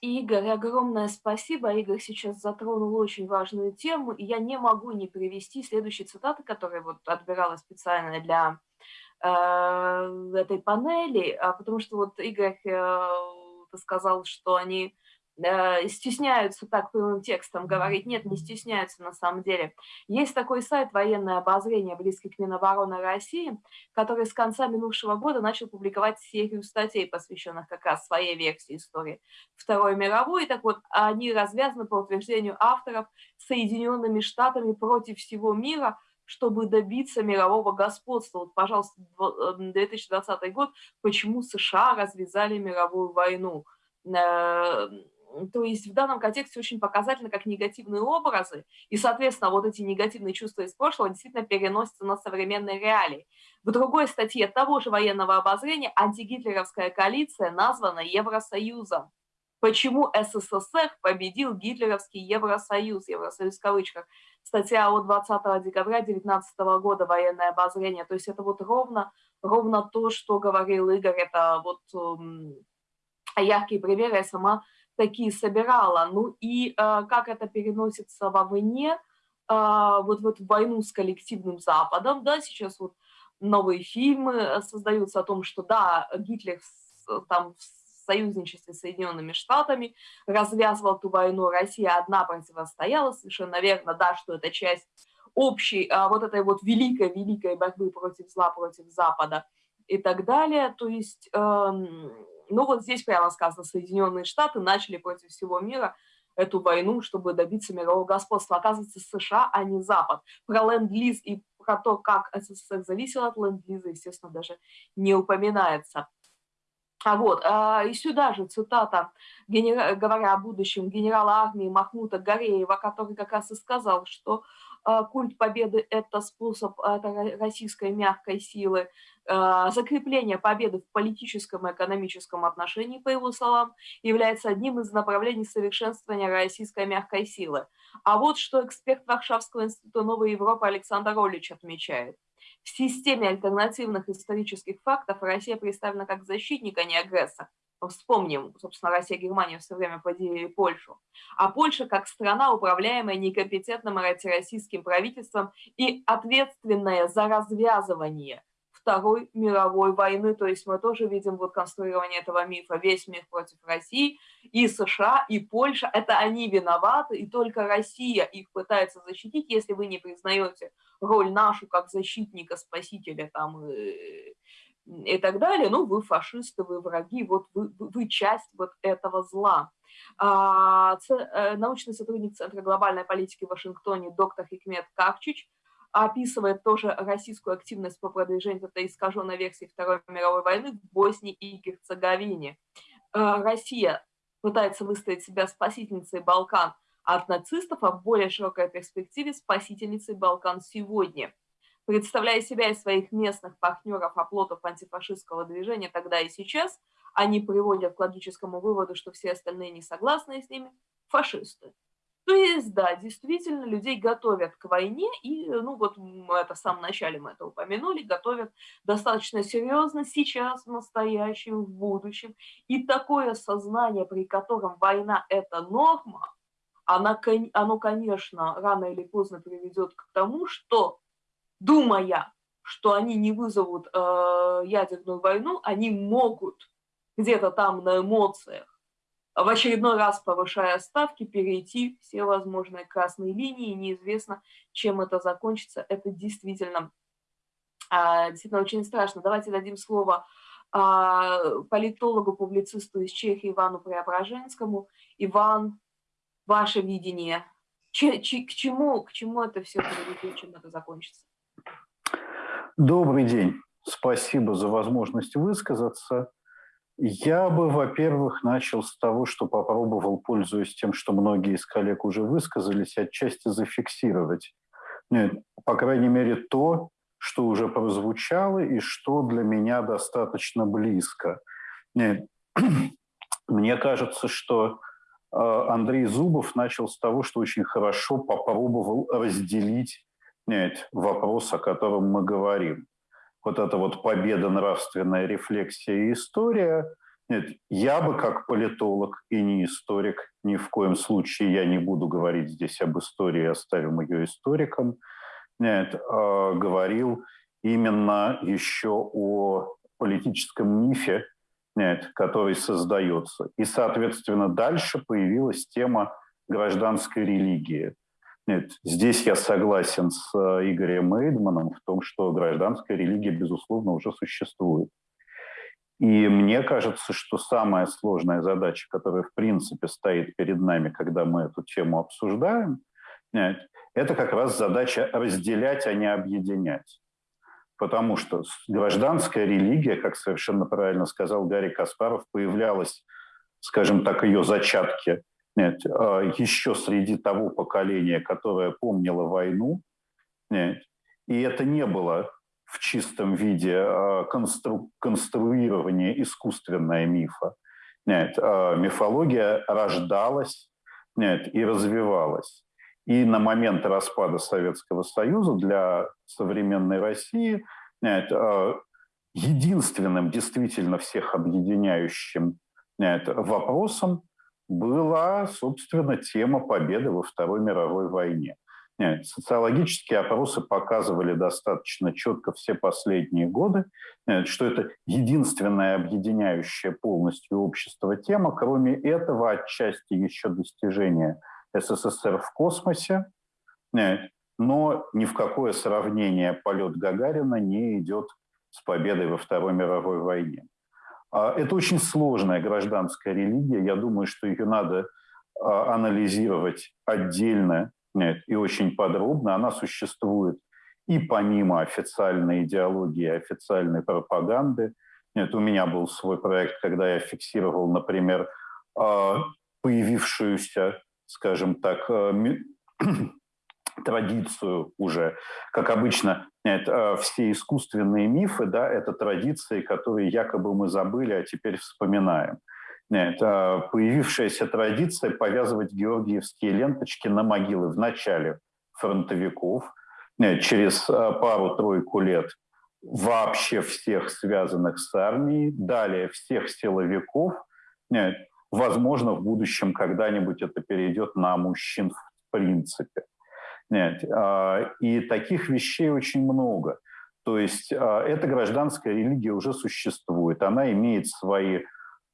Игорь, огромное спасибо. Игорь сейчас затронул очень важную тему, и я не могу не привести следующие цитаты, которые вот отбирала специально для э, этой панели, а потому что вот Игорь э, сказал, что они стесняются так прямым текстом говорить. Нет, не стесняются на самом деле. Есть такой сайт «Военное обозрение», близкий к Минобороны России, который с конца минувшего года начал публиковать серию статей, посвященных как раз своей версии истории Второй мировой. Так вот, они развязаны по утверждению авторов Соединенными Штатами против всего мира, чтобы добиться мирового господства. Вот, пожалуйста, 2020 э, год, почему США развязали мировую войну э, то есть в данном контексте очень показательно, как негативные образы, и, соответственно, вот эти негативные чувства из прошлого действительно переносятся на современные реалии. В другой статье того же военного обозрения антигитлеровская коалиция названа Евросоюзом. Почему СССР победил гитлеровский Евросоюз, Евросоюз в кавычках. Статья от 20 декабря 2019 года, военное обозрение. То есть это вот ровно, ровно то, что говорил Игорь, это вот яркие примеры. Я сама такие собирала. Ну и э, как это переносится вовне, э, вот в эту войну с коллективным Западом, да, сейчас вот новые фильмы э, создаются о том, что да, Гитлер там в союзничестве с Соединенными Штатами развязывал эту войну, Россия одна противостояла, совершенно верно, да, что это часть общей а, вот этой вот великой-великой борьбы против зла, против Запада и так далее. То есть эм, ну вот здесь прямо сказано, Соединенные Штаты начали против всего мира эту войну, чтобы добиться мирового господства. Оказывается, США, а не Запад. Про ленд-лиз и про то, как СССР зависел от ленд-лиза, естественно, даже не упоминается. А вот, а, и сюда же цитата, генера... говоря о будущем генерала армии Махмута Гореева, который как раз и сказал, что культ победы – это способ это российской мягкой силы, а, закрепление победы в политическом и экономическом отношении, по его словам, является одним из направлений совершенствования российской мягкой силы. А вот что эксперт Варшавского института Новой Европы Александр Олич отмечает. В системе альтернативных исторических фактов Россия представлена как защитник, а не агрессор. Вспомним, собственно, Россия и Германия все время поделили Польшу. А Польша как страна, управляемая некомпетентным антироссийским правительством и ответственная за развязывание Второй мировой войны. То есть мы тоже видим вот конструирование этого мифа. Весь мир против России, и США, и Польша. Это они виноваты, и только Россия их пытается защитить, если вы не признаете роль нашу как защитника, спасителя там, и, так далее. Ну, вы фашисты, вы враги, вот вы, вы часть вот этого зла. А, э, научный сотрудник Центра глобальной политики в Вашингтоне доктор Хикмет Кавчич описывает тоже российскую активность по продвижению этой искаженной версии Второй мировой войны в Боснии и Герцеговине. Э, Россия пытается выставить себя спасительницей Балкан от нацистов, а в более широкой перспективе спасительницей Балкан сегодня. Представляя себя и своих местных партнеров, оплотов антифашистского движения тогда и сейчас, они приводят к логическому выводу, что все остальные не согласны с ними – фашисты. То есть, да, действительно, людей готовят к войне, и, ну вот это в самом начале мы это упомянули, готовят достаточно серьезно сейчас, в настоящем, в будущем. И такое сознание, при котором война – это норма, она, оно, конечно, рано или поздно приведет к тому, что, думая, что они не вызовут э, ядерную войну, они могут где-то там на эмоциях в очередной раз повышая ставки, перейти все возможные красные линии. Неизвестно, чем это закончится. Это действительно, а, действительно очень страшно. Давайте дадим слово а, политологу, публицисту из Чехии Ивану Преображенскому. Иван, ваше видение, ч, ч, к, чему, к чему это все приведет, чем это закончится? Добрый день. Спасибо за возможность высказаться. Я бы, во-первых, начал с того, что попробовал, пользуясь тем, что многие из коллег уже высказались, отчасти зафиксировать, нет, по крайней мере, то, что уже прозвучало и что для меня достаточно близко. Нет, мне кажется, что э, Андрей Зубов начал с того, что очень хорошо попробовал разделить нет, вопрос, о котором мы говорим вот эта вот победа, нравственная рефлексия и история. Нет, я бы как политолог и не историк, ни в коем случае я не буду говорить здесь об истории, оставим ее историкам, нет, э, говорил именно еще о политическом мифе, нет, который создается. И, соответственно, дальше появилась тема гражданской религии – нет, здесь я согласен с э, Игорем Эйдманом в том, что гражданская религия, безусловно, уже существует. И мне кажется, что самая сложная задача, которая в принципе стоит перед нами, когда мы эту тему обсуждаем, это как раз задача разделять, а не объединять. Потому что гражданская религия, как совершенно правильно сказал Гарри Каспаров, появлялась, скажем так, ее зачатки еще среди того поколения, которое помнило войну. Нет, и это не было в чистом виде а, констру, конструирование искусственное мифа. Нет, а, мифология рождалась нет, и развивалась. И на момент распада Советского Союза для современной России нет, единственным действительно всех объединяющим нет, вопросом была, собственно, тема победы во Второй мировой войне. Нет, социологические опросы показывали достаточно четко все последние годы, нет, что это единственная объединяющая полностью общество тема. Кроме этого, отчасти еще достижение СССР в космосе, нет, но ни в какое сравнение полет Гагарина не идет с победой во Второй мировой войне. А, это очень сложная гражданская религия. Я думаю, что ее надо а, анализировать отдельно и очень подробно. Она существует и помимо официальной идеологии, официальной пропаганды. Нет, у меня был свой проект, когда я фиксировал, например, а, появившуюся, скажем так, традицию уже. Как обычно, это, все искусственные мифы, да, это традиции, которые якобы мы забыли, а теперь вспоминаем. Это появившаяся традиция повязывать георгиевские ленточки на могилы в начале фронтовиков, через а, пару-тройку лет вообще всех связанных с армией, далее всех силовиков, возможно, в будущем когда-нибудь это перейдет на мужчин в принципе. Нет. А, и таких вещей очень много. То есть а, эта гражданская религия уже существует. Она имеет свои,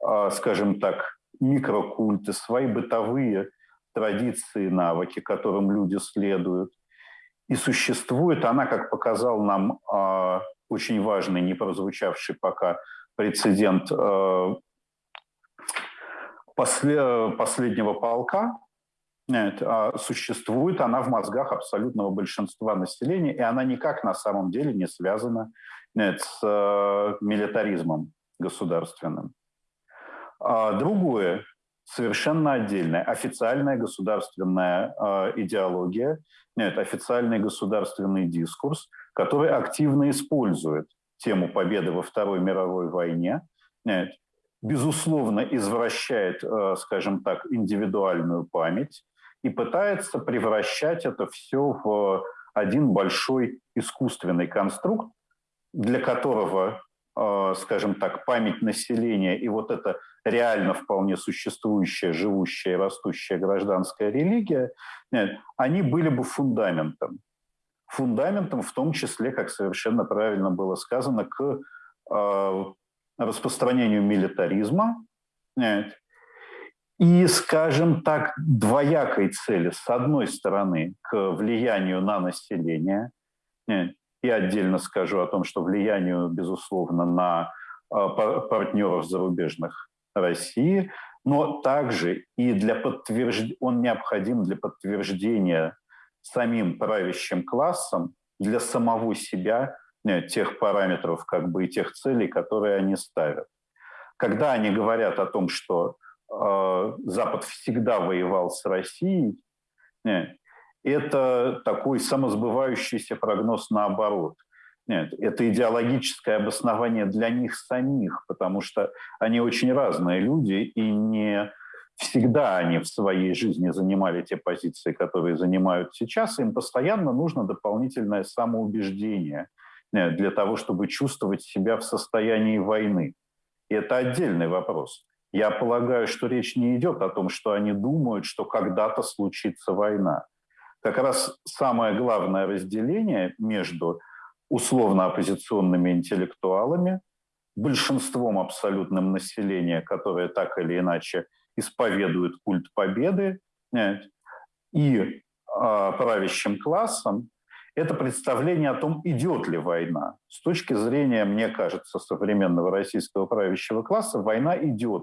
а, скажем так, микрокульты, свои бытовые традиции, навыки, которым люди следуют. И существует она, как показал нам очень важный, не прозвучавший пока прецедент последнего полка, существует она в мозгах абсолютного большинства населения, и она никак на самом деле не связана нет, с э, милитаризмом государственным. А другое, совершенно отдельное, официальная государственная э, идеология, нет, официальный государственный дискурс, который активно использует тему победы во Второй мировой войне, нет, безусловно, извращает, э, скажем так, индивидуальную память, и пытается превращать это все в один большой искусственный конструкт, для которого, э, скажем так, память населения и вот эта реально вполне существующая, живущая и растущая гражданская религия, они были бы фундаментом. Фундаментом в том числе, как совершенно правильно было сказано, к э, распространению милитаризма, и, скажем так, двоякой цели. С одной стороны, к влиянию на население. И отдельно скажу о том, что влиянию, безусловно, на а, партнеров зарубежных России, но также и для подтверждения, он необходим для подтверждения самим правящим классом, для самого себя тех параметров как бы и тех целей, которые они ставят. Когда они говорят о том, что Э, Запад всегда воевал с Россией, нет, это такой самосбывающийся прогноз наоборот. Нет, это идеологическое обоснование для них самих, потому что они очень разные люди, и не всегда они в своей жизни занимали те позиции, которые занимают сейчас. Им постоянно нужно дополнительное самоубеждение нет, для того, чтобы чувствовать себя в состоянии войны. И это отдельный вопрос. Я полагаю, что речь не идет о том, что они думают, что когда-то случится война. Как раз самое главное разделение между условно-оппозиционными интеллектуалами, большинством абсолютным населения, которое так или иначе исповедует культ победы, и э, правящим классом, это представление о том, идет ли война. С точки зрения, мне кажется, современного российского правящего класса, война идет.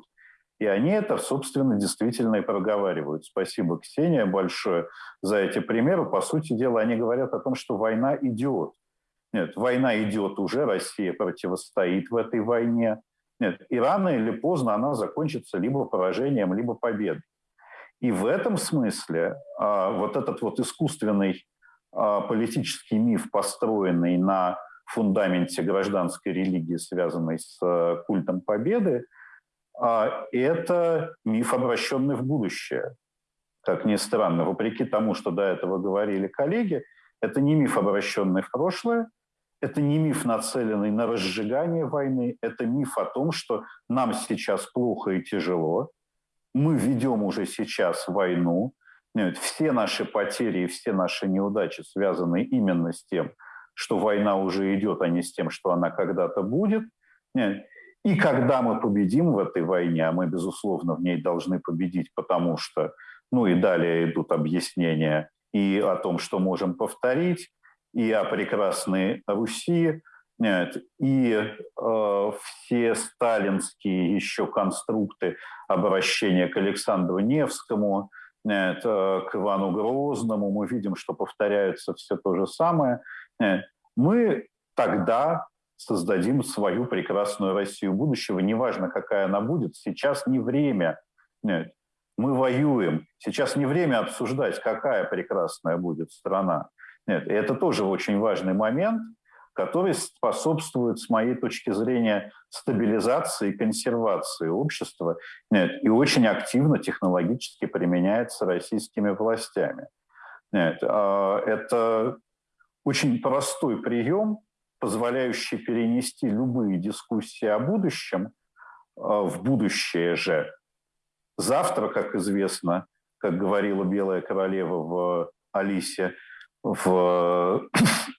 И они это, собственно, действительно и проговаривают. Спасибо, Ксения, большое за эти примеры. По сути дела, они говорят о том, что война идет. Нет, война идет уже, Россия противостоит в этой войне. Нет, и рано или поздно она закончится либо поражением, либо победой. И в этом смысле а, вот этот вот искусственный а, политический миф, построенный на фундаменте гражданской религии, связанной с а, культом победы, это миф, обращенный в будущее. Как ни странно, вопреки тому, что до этого говорили коллеги, это не миф, обращенный в прошлое, это не миф, нацеленный на разжигание войны, это миф о том, что нам сейчас плохо и тяжело, мы ведем уже сейчас войну, все наши потери и все наши неудачи связаны именно с тем, что война уже идет, а не с тем, что она когда-то будет. И когда мы победим в этой войне, а мы, безусловно, в ней должны победить, потому что, ну и далее идут объяснения и о том, что можем повторить, и о прекрасной Руси, и э, все сталинские еще конструкты обращения к Александру Невскому, нет, э, к Ивану Грозному, мы видим, что повторяется все то же самое. Нет. Мы тогда создадим свою прекрасную Россию будущего, неважно, какая она будет, сейчас не время. Нет, мы воюем. Сейчас не время обсуждать, какая прекрасная будет страна. Нет, и это тоже очень важный момент, который способствует, с моей точки зрения, стабилизации и консервации общества нет, и очень активно технологически применяется российскими властями. Нет, а, это очень простой прием, позволяющий перенести любые дискуссии о будущем э, в будущее же. Завтра, как известно, как говорила Белая Королева в Алисе, в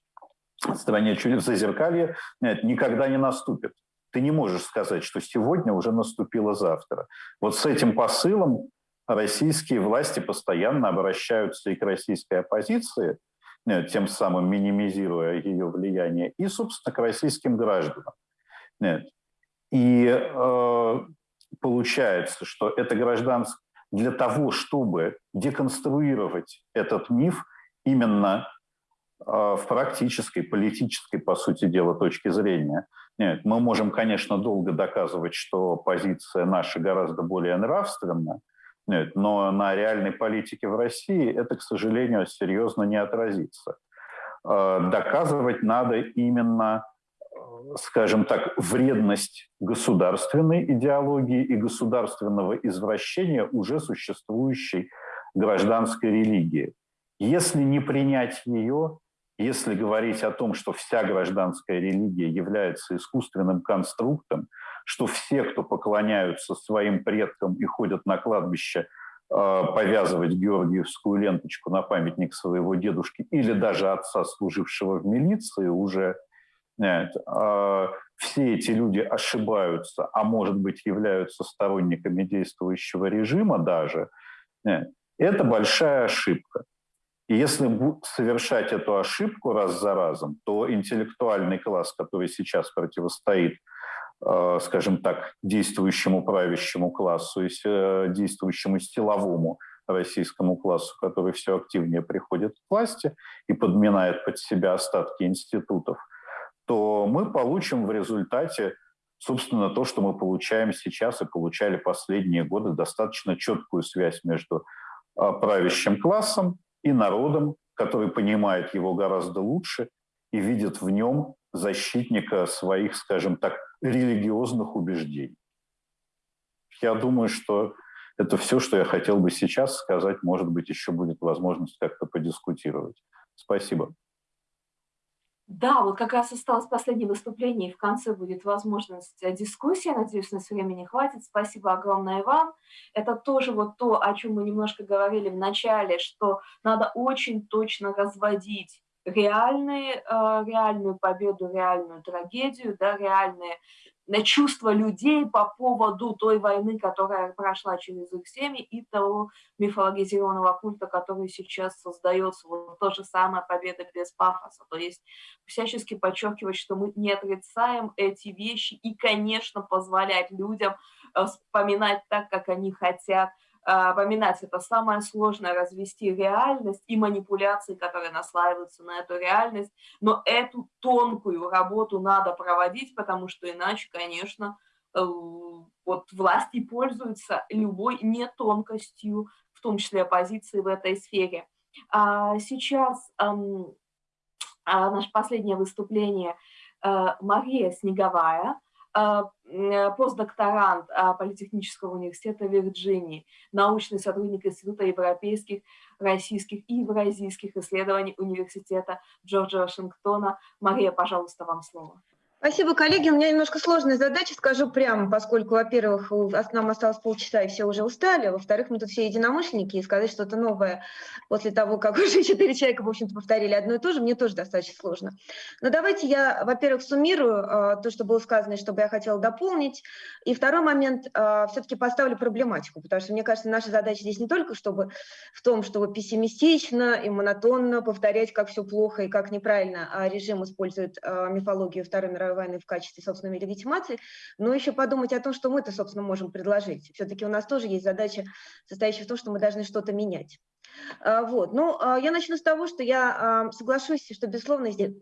стране чудес зазеркалья, нет, никогда не наступит. Ты не можешь сказать, что сегодня уже наступило завтра. Вот с этим посылом российские власти постоянно обращаются и к российской оппозиции – Э, тем самым минимизируя ее влияние, и, собственно, к российским гражданам. Нет. И э, получается, что это гражданское, для того, чтобы деконструировать этот миф именно в практической, политической, по сути дела, точки зрения. Нет, мы можем, конечно, долго доказывать, что позиция наша гораздо более нравственная, нет, но на реальной политике в России это, к сожалению, серьезно не отразится. Доказывать надо именно скажем так, вредность государственной идеологии и государственного извращения уже существующей гражданской религии. Если не принять ее, если говорить о том, что вся гражданская религия является искусственным конструктом, что все, кто поклоняются своим предкам и ходят на кладбище э, повязывать георгиевскую ленточку на памятник своего дедушки или даже отца, служившего в милиции, уже нет, а, все эти люди ошибаются, а может быть являются сторонниками действующего режима даже, нет, это большая ошибка. И если совершать эту ошибку раз за разом, то интеллектуальный класс, который сейчас противостоит, скажем так, действующему правящему классу и э, действующему силовому российскому классу, который все активнее приходит к власти и подминает под себя остатки институтов – то мы получим в результате, собственно, то, что мы получаем сейчас и получали последние годы, достаточно четкую связь между а, правящим классом и народом, который понимает его гораздо лучше и видит в нем защитника своих, скажем так, религиозных убеждений. Я думаю, что это все, что я хотел бы сейчас сказать. Может быть, еще будет возможность как-то подискутировать. Спасибо. Да, вот как раз осталось последнее выступление, и в конце будет возможность э, дискуссии. Надеюсь, у нас времени хватит. Спасибо огромное вам. Это тоже вот то, о чем мы немножко говорили в начале, что надо очень точно разводить реальные, э, реальную победу, реальную трагедию, да, реальные на чувства людей по поводу той войны, которая прошла через их семьи, и того мифологизированного культа, который сейчас создается. Вот то же самое победа без пафоса. То есть всячески подчеркивать, что мы не отрицаем эти вещи и, конечно, позволять людям э, вспоминать так, как они хотят, поминать, это самое сложное, развести реальность и манипуляции, которые наслаиваются на эту реальность, но эту тонкую работу надо проводить, потому что иначе, конечно, э, вот власти пользуются любой нетонкостью, в том числе оппозиции в этой сфере. А сейчас а, наше последнее выступление э, Мария Снеговая – а, постдокторант а, Политехнического университета Вирджинии, научный сотрудник Института европейских, российских и евразийских исследований Университета Джорджа Вашингтона. Мария, пожалуйста, вам слово. Спасибо, коллеги. У меня немножко сложная задача, скажу прямо, поскольку, во-первых, нам осталось полчаса, и все уже устали, во-вторых, мы тут все единомышленники, и сказать что-то новое после того, как уже четыре человека, в общем-то, повторили одно и то же, мне тоже достаточно сложно. Но давайте я, во-первых, суммирую э, то, что было сказано, и что бы я хотела дополнить, и второй момент, э, все-таки поставлю проблематику, потому что, мне кажется, наша задача здесь не только чтобы в том, чтобы пессимистично и монотонно повторять, как все плохо и как неправильно а режим использует мифологию Второй мировой войны в качестве собственной легитимации, но еще подумать о том, что мы-то, собственно, можем предложить. Все-таки у нас тоже есть задача, состоящая в том, что мы должны что-то менять. А, вот. Ну, а, я начну с того, что я а, соглашусь, что, безусловно, здесь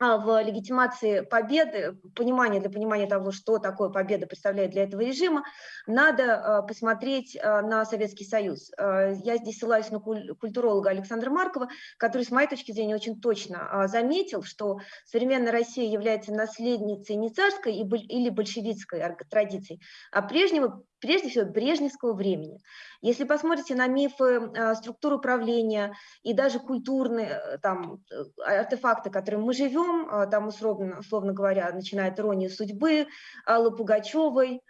в легитимации победы, понимание для понимания того, что такое победа представляет для этого режима, надо посмотреть на Советский Союз. Я здесь ссылаюсь на культуролога Александра Маркова, который, с моей точки зрения, очень точно заметил, что современная Россия является наследницей не царской или большевистской традиции, а прежнего прежде всего брежневского времени. Если посмотрите на мифы структуры управления и даже культурные э, там, э, артефакты, которыми мы живем, там условно, условно говоря, начиная от судьбы, Аллы Пугачевой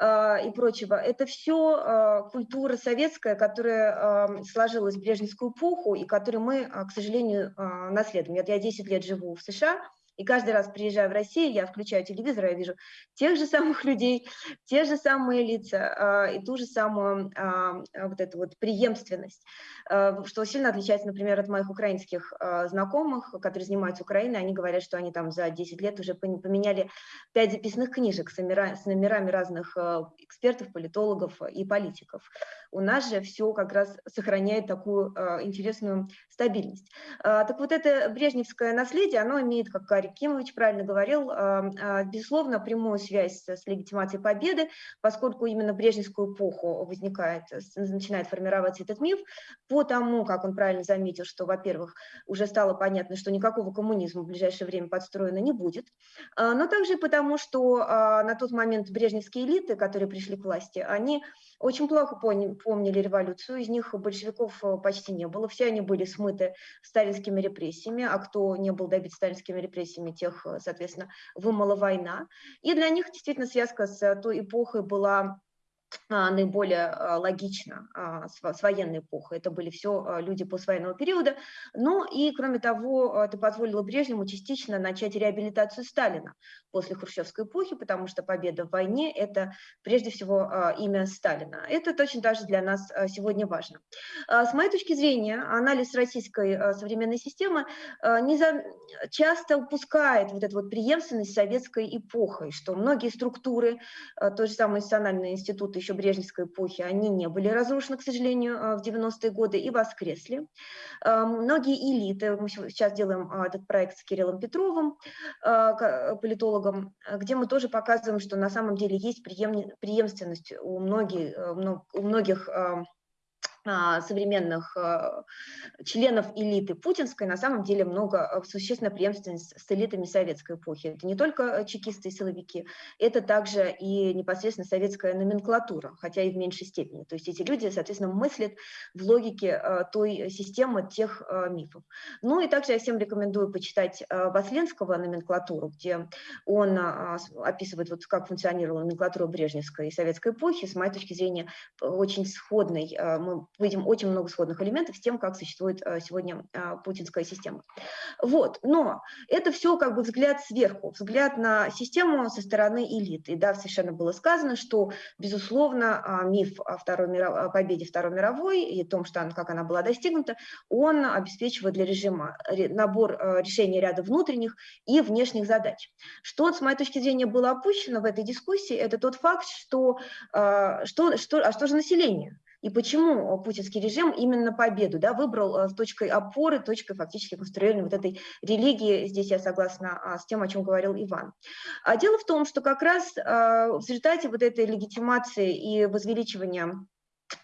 и прочего, это все культура советская, которая сложилась в брежневскую эпоху и которую мы, к сожалению, наследуем. Я 10 лет живу в США, И каждый раз, приезжая в Россию, я включаю телевизор, я вижу тех же самых людей, те же самые лица и ту же самую вот эту вот преемственность, что сильно отличается, например, от моих украинских знакомых, которые занимаются Украиной, они говорят, что они там за 10 лет уже поменяли 5 записных книжек с номерами, с номерами разных экспертов, политологов и политиков. У нас же все как раз сохраняет такую интересную стабильность. Так вот это брежневское наследие, оно имеет, как Кимович правильно говорил, безусловно, прямую связь с легитимацией победы, поскольку именно брежневскую эпоху возникает, начинает формироваться этот миф, по тому, как он правильно заметил, что, во-первых, уже стало понятно, что никакого коммунизма в ближайшее время подстроено не будет, но также потому, что на тот момент брежневские элиты, которые пришли к власти, они очень плохо помнили революцию, из них большевиков э, почти не было, все они были смыты сталинскими репрессиями, а кто не был добит сталинскими репрессиями, тех, э, соответственно, вымыла война. И для них действительно связка с той эпохой была наиболее а, логично а, с военной эпохой. Это были все люди послевоенного периода. Но и, кроме того, это позволило Брежневу частично начать реабилитацию Сталина после хрущевской эпохи, потому что победа в войне – это прежде всего имя Сталина. Это точно так же для нас сегодня важно. С моей точки зрения, анализ российской современной системы не за... часто упускает вот эту вот преемственность советской эпохой, что многие структуры, то же самое национальные институты еще Брежневской эпохи, они не были разрушены, к сожалению, э, в 90-е годы и воскресли. Э, многие элиты, мы сейчас делаем э, этот проект с Кириллом Петровым, политологом, где мы тоже показываем, что на самом деле есть преемственность у многих, у многих а, современных а, членов элиты путинской на самом деле много а, существенно преемственность с элитами советской эпохи. Это не только чекисты и силовики, это также и непосредственно советская номенклатура, хотя и в меньшей степени. То есть эти люди, соответственно, мыслят в логике той системы, тех мифов. Ну и также я всем рекомендую почитать Васленского номенклатуру, где он описывает, вот, как функционировала номенклатура Брежневской и советской эпохи. С моей точки зрения, очень сходной. Мы видим очень много сходных элементов с тем, как существует э, сегодня а, путинская система. Вот, но это все как бы взгляд сверху, взгляд на систему со стороны элиты. И да, совершенно было сказано, что, безусловно, а, миф о, Второй миров... о победе Второй мировой и о том, что, как она была достигнута, он обеспечивает для режима набор э, решений ряда внутренних и внешних задач. Что, с моей точки зрения, было опущено в этой дискуссии, это тот факт, что, э, что, что, а что же население? И почему путинский режим именно победу да, выбрал э, точкой опоры, точкой фактически конструирования вот этой религии, здесь я согласна а, с тем, о чем говорил Иван. А дело в том, что как раз а, в результате вот этой легитимации и возвеличивания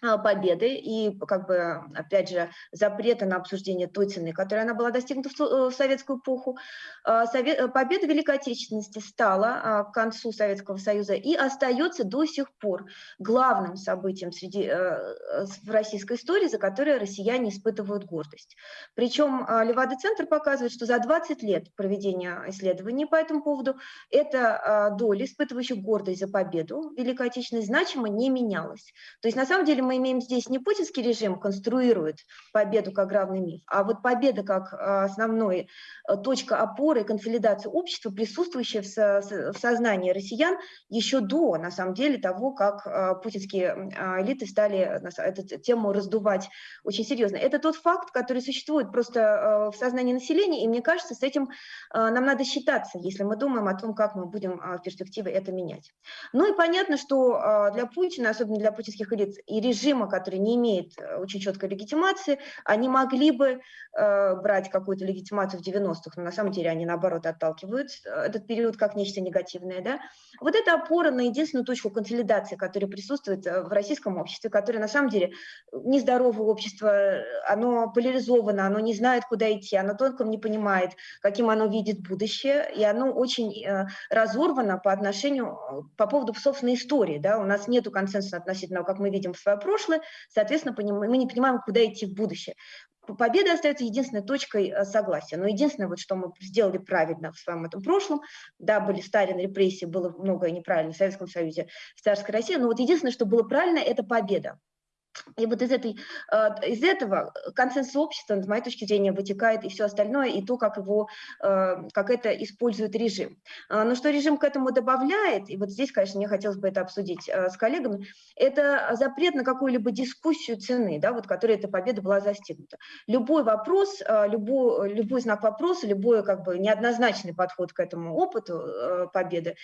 победы и, как бы, опять же, запрета на обсуждение той цены, которая она была достигнута в э, советскую эпоху. А, э, победа Великой Отечественности стала а, к концу Советского Союза и остается до сих пор главным событием среди, э, в российской истории, за которое россияне испытывают гордость. Причем Левада-центр показывает, что за 20 лет проведения исследований по этому поводу эта доля, испытывающих гордость за победу Великой Отечественной, значимо не менялась. То есть, на самом деле, мы имеем здесь не путинский режим конструирует победу как главный миф, а вот победа как а, основной э, точка опоры и консолидации общества, присутствующая в сознании россиян еще до, на самом деле, того, как а, путинские элиты стали эту тему раздувать очень серьезно. Это тот факт, который существует просто в сознании населения, и мне кажется, с этим нам надо считаться, если мы думаем о том, как мы будем в перспективе это менять. Ну и понятно, что для Путина, особенно для путинских элит, и режима, который не имеет э, очень четкой легитимации, они могли бы э, брать какую-то легитимацию в 90-х, но на самом деле они, наоборот, отталкивают э, этот период как нечто негативное. Да? Вот это опора на единственную точку консолидации, которая присутствует э, в российском обществе, которое на самом деле нездоровое общество, оно поляризовано, оно не знает, куда идти, оно толком не понимает, каким оно видит будущее, и оно очень э, разорвано по отношению, по поводу собственной истории. Да? У нас нет консенсуса относительно, как мы видим в свое прошлое, соответственно, мы не понимаем, куда идти в будущее. Победа остается единственной точкой э, согласия. Но единственное, вот, что мы сделали правильно в своем этом прошлом, да, были Сталин, репрессии, было многое неправильно в Советском Союзе, в царской России, но вот единственное, что было правильно, это победа. И вот из, этой, э, из этого консенсус общества, с моей точки зрения, вытекает и все остальное, и то, как, его, э, как это использует режим. А, но что режим к этому добавляет, и вот здесь, конечно, мне хотелось бы это обсудить с коллегами, это запрет на какую-либо дискуссию цены, да, вот, которой эта победа была застигнута. Любой вопрос, любой, любой знак вопроса, любой как бы неоднозначный подход к этому опыту победы,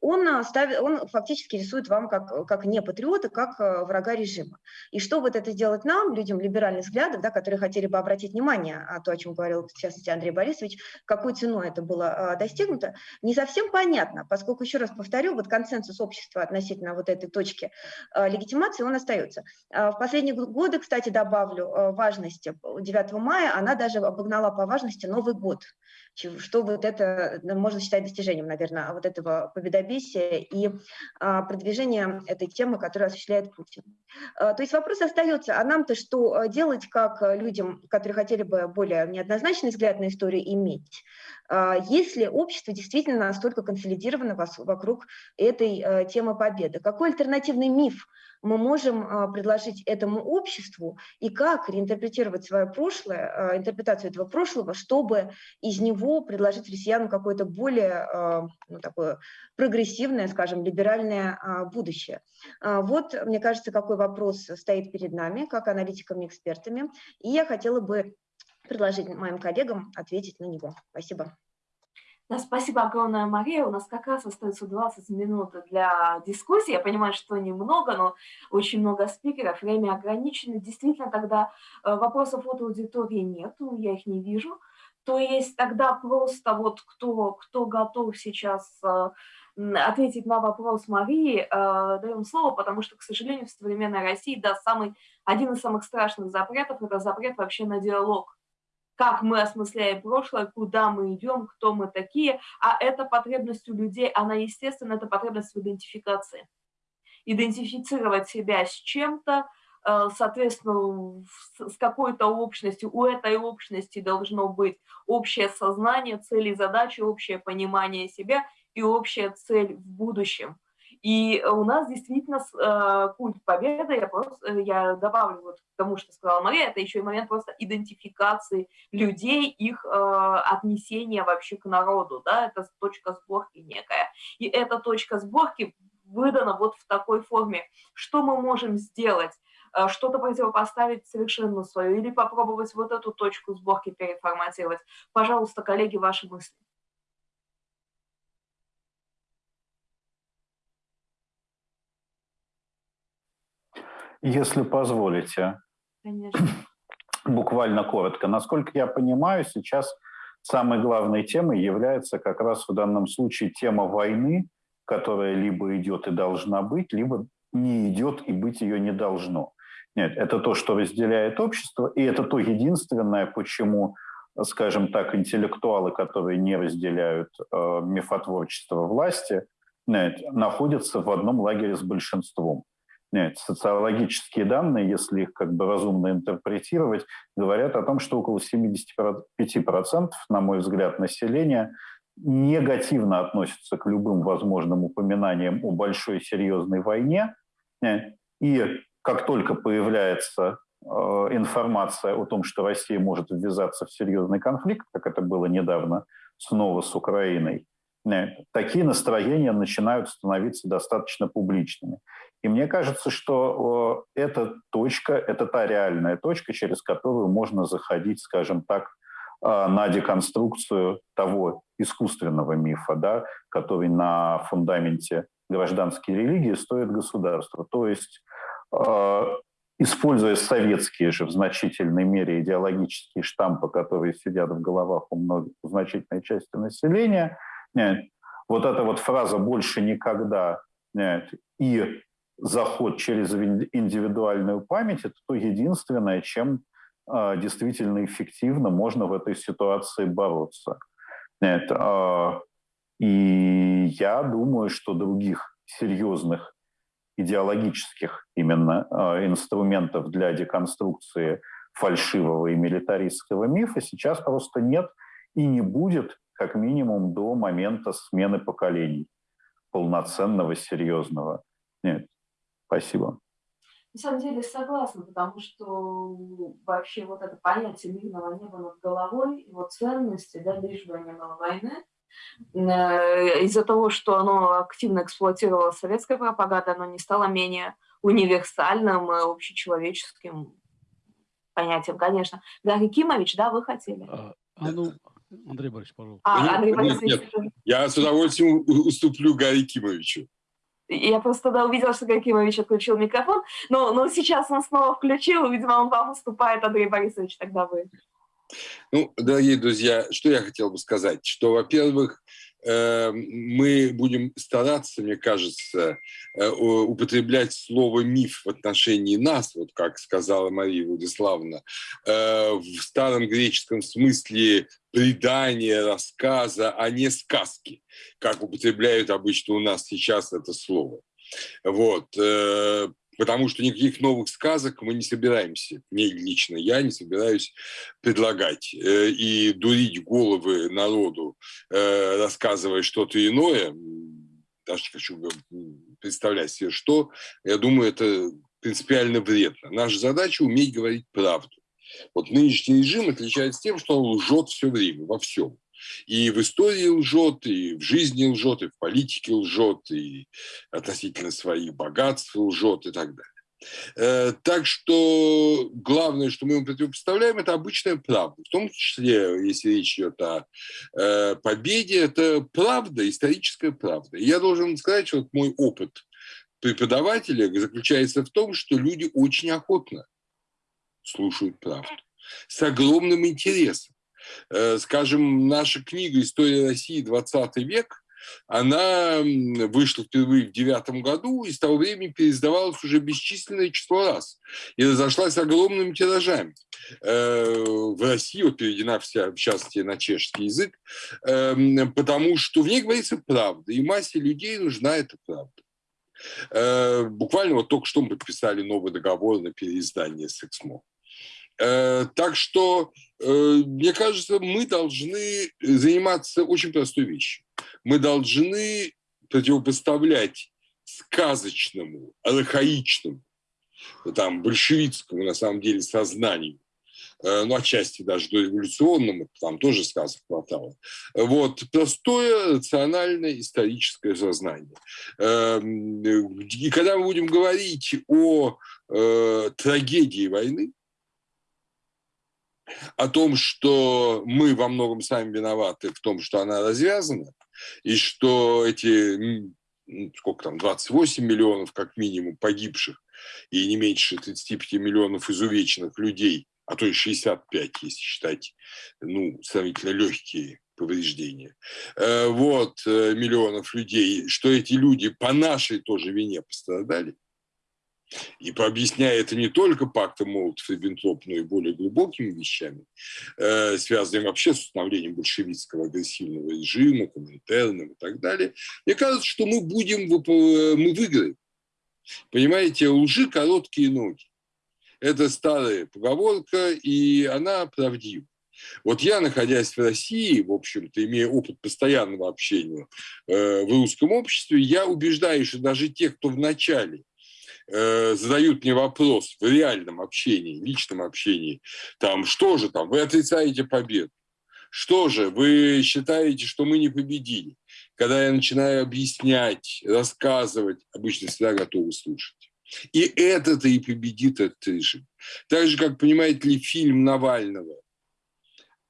он, ставит, он фактически рисует вам как, как не патриота, как врага режима. И что вот это сделать нам, людям либеральных взглядов, да, которые хотели бы обратить внимание о том, о чем говорил, в частности, Андрей Борисович, какой ценой это было а, достигнуто, не совсем понятно, поскольку, еще раз повторю, вот консенсус общества относительно вот этой точки а, легитимации, он остается. А, в последние годы, кстати, добавлю важности 9 мая, она даже обогнала по важности Новый год что вот это можно считать достижением, наверное, вот этого победобесия и а, продвижения этой темы, которую осуществляет Путин. А, то есть вопрос остается, а нам-то что а, делать, как людям, которые хотели бы более неоднозначный взгляд на историю иметь, если общество действительно настолько консолидировано вокруг этой темы победы? Какой альтернативный миф мы можем а, предложить этому обществу и как реинтерпретировать свое прошлое, а, интерпретацию этого прошлого, чтобы из него предложить россиянам какое-то более а, ну, такое прогрессивное, скажем, либеральное будущее. Вот, мне кажется, какой вопрос стоит перед нами, как аналитиками, экспертами, и я хотела бы предложить моим коллегам ответить на него. Спасибо. Да, спасибо огромное, Мария. У нас как раз остается 20 минут для дискуссии. Я понимаю, что немного, но очень много спикеров, время ограничено. Действительно, тогда э, вопросов от аудитории нет, я их не вижу. То есть тогда просто вот кто, кто готов сейчас э, ответить на вопрос Марии, э, даем слово, потому что, к сожалению, в современной России, да, самый, один из самых страшных запретов – это запрет вообще на диалог как мы осмысляем прошлое, куда мы идем, кто мы такие, а эта потребность у людей, она, естественно, это потребность в идентификации. Идентифицировать себя с чем-то, э, соответственно, с какой-то общностью, у этой общности должно быть общее сознание, цели, задачи, общее понимание себя и общая цель в будущем. И у нас действительно э, культ победы, я, просто, э, я добавлю вот к тому, что сказала Мария, это еще и момент просто идентификации людей, их э, отнесения вообще к народу, да, это точка сборки некая. И эта точка сборки выдана вот в такой форме. Что мы можем сделать? Что-то противопоставить совершенно свое или попробовать вот эту точку сборки переформатировать. Пожалуйста, коллеги, ваши мысли. Если позволите. Конечно. Буквально коротко. Насколько я понимаю, сейчас самой главной темой является как раз в данном случае тема войны, которая либо идет и должна быть, либо не идет и быть ее не должно. Нет, это то, что разделяет общество, и это то единственное, почему, скажем так, интеллектуалы, которые не разделяют э, мифотворчество власти, нет, находятся в одном лагере с большинством. Социологические данные, если их как бы разумно интерпретировать, говорят о том, что около 75%, на мой взгляд, населения негативно относятся к любым возможным упоминаниям о большой серьезной войне. И как только появляется э, информация о том, что Россия может ввязаться в серьезный конфликт, как это было недавно снова с Украиной, такие настроения начинают становиться достаточно публичными. И мне кажется, что эта точка, это та реальная точка, через которую можно заходить, скажем так, а, на деконструкцию того искусственного мифа, да, который на фундаменте гражданской религии стоит государство. То есть, а, используя советские же в значительной мере идеологические штампы, которые сидят в головах у, многих, у значительной части населения, вот эта вот фраза «больше никогда» и заход через индивидуальную память – это то единственное, чем э, действительно эффективно можно в этой ситуации бороться. Нет, э, и я думаю, что других серьезных идеологических именно э, инструментов для деконструкции фальшивого и милитаристского мифа сейчас просто нет и не будет, как минимум, до момента смены поколений полноценного, серьезного. Нет. Спасибо. На самом деле согласна, потому что вообще вот это понятие мирного неба над головой, его ценности, да, лишь бы не было войны, э, из-за того, что оно активно эксплуатировало советская пропаганда, оно не стало менее универсальным и общечеловеческим понятием, конечно. Гарри Кимович, да, вы хотели? А, а ну, Андрей Борисович, пожалуйста. А, Андрей Борисович. Нет, нет, я с удовольствием уступлю Гарри Кимовичу. Я просто тогда увидела, что Гакимович отключил микрофон, но, но сейчас он снова включил, видимо, он вам уступает, Андрей Борисович, тогда вы. Ну, дорогие друзья, что я хотел бы сказать, что, во-первых, мы будем стараться, мне кажется, э, употреблять слово «миф» в отношении нас, вот как сказала Мария Владиславовна, э, в старом греческом смысле предания, рассказа, а не сказки, как употребляют обычно у нас сейчас это слово. Вот. Потому что никаких новых сказок мы не собираемся, не лично я не собираюсь предлагать э, и дурить головы народу, э, рассказывая что-то иное, даже хочу представлять себе что, я думаю, это принципиально вредно. Наша задача – уметь говорить правду. Вот нынешний режим отличается тем, что он лжет все время, во всем. И в истории лжет, и в жизни лжет, и в политике лжет, и относительно своих богатств лжет и так далее. Э, так что главное, что мы ему противопоставляем, это обычная правда. В том числе, если речь идет о э, победе, это правда, историческая правда. И я должен сказать, что вот мой опыт преподавателя заключается в том, что люди очень охотно слушают правду. С огромным интересом. Э, скажем, наша книга «История России 20 век» она вышла впервые в девятом году и с того времени переиздавалась уже бесчисленное число раз и разошлась огромными тиражами. Э, в России вот переведена вся, в частности, на чешский язык, эм, потому что в ней говорится правда, и массе людей нужна эта правда. Э, буквально вот только что мы подписали новый договор на переиздание с «Эксмо». Э, так что, мне кажется, мы должны заниматься очень простой вещью. Мы должны противопоставлять сказочному, архаичному, там, большевистскому, на самом деле, сознанию, э, ну, отчасти даже дореволюционному, там тоже сказок хватало. Вот, простое, рациональное, историческое сознание. И когда мы будем говорить о трагедии войны, о том, что мы во многом сами виноваты в том, что она развязана, и что эти, сколько там, 28 миллионов как минимум погибших и не меньше 35 миллионов изувеченных людей, а то и 65, если считать, ну, сравнительно легкие повреждения, э, вот, э, миллионов людей, что эти люди по нашей тоже вине пострадали, и пообъясняя это не только пактом Молотов-Риббентроп, но и более глубокими вещами, э, связанными вообще с установлением большевистского агрессивного режима, коммунитарным и так далее, мне кажется, что мы будем, мы выиграем. Понимаете, лжи короткие ноги. Это старая поговорка, и она правдива. Вот я, находясь в России, в общем-то, имея опыт постоянного общения э, в русском обществе, я убеждаюсь, что даже те, кто в начале э, задают мне вопрос в реальном общении, личном общении, там, что же там, вы отрицаете победу, что же, вы считаете, что мы не победили? Когда я начинаю объяснять, рассказывать, обычно всегда готовы слушать. И это-то и победит этот режим. Так же, как, понимаете ли, фильм Навального,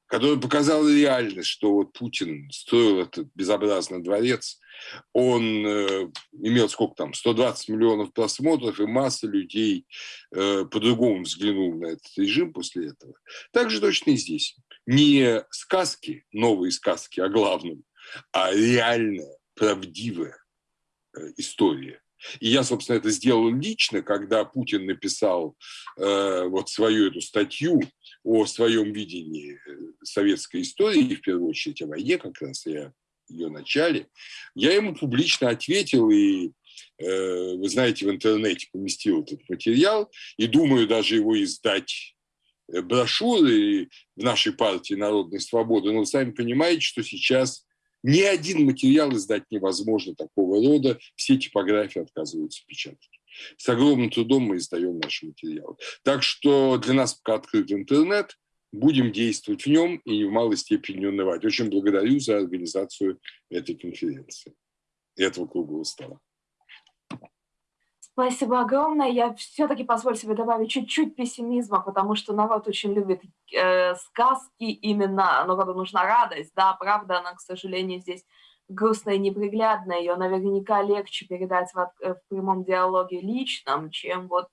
который показал реальность, что вот Путин строил этот безобразный дворец, он э, имел сколько там, 120 миллионов просмотров, и масса людей э, по-другому взглянул на этот режим после этого. Так же точно и здесь. Не сказки, новые сказки о главном, а реальная, правдивая э, история. И я, собственно, это сделал лично, когда Путин написал э, вот свою эту статью о своем видении советской истории, в первую очередь о войне как раз, я ее начале, я ему публично ответил и э, вы знаете, в интернете поместил этот материал, и думаю даже его издать э, брошюры в нашей партии «Народной свободы», но вы сами понимаете, что сейчас ни один материал издать невозможно такого рода, все типографии отказываются печатать. С огромным трудом мы издаем наши материалы. Так что для нас пока открыт интернет, будем действовать в нем и в малой степени не унывать. Очень благодарю за организацию этой конференции, этого круглого стола. Спасибо огромное. Я все-таки позволю себе добавить чуть-чуть пессимизма, потому что народ очень любит э, сказки именно, народу нужна радость, да, правда, она, к сожалению, здесь грустная и неприглядная, ее наверняка легче передать в, э, в прямом диалоге личном, чем вот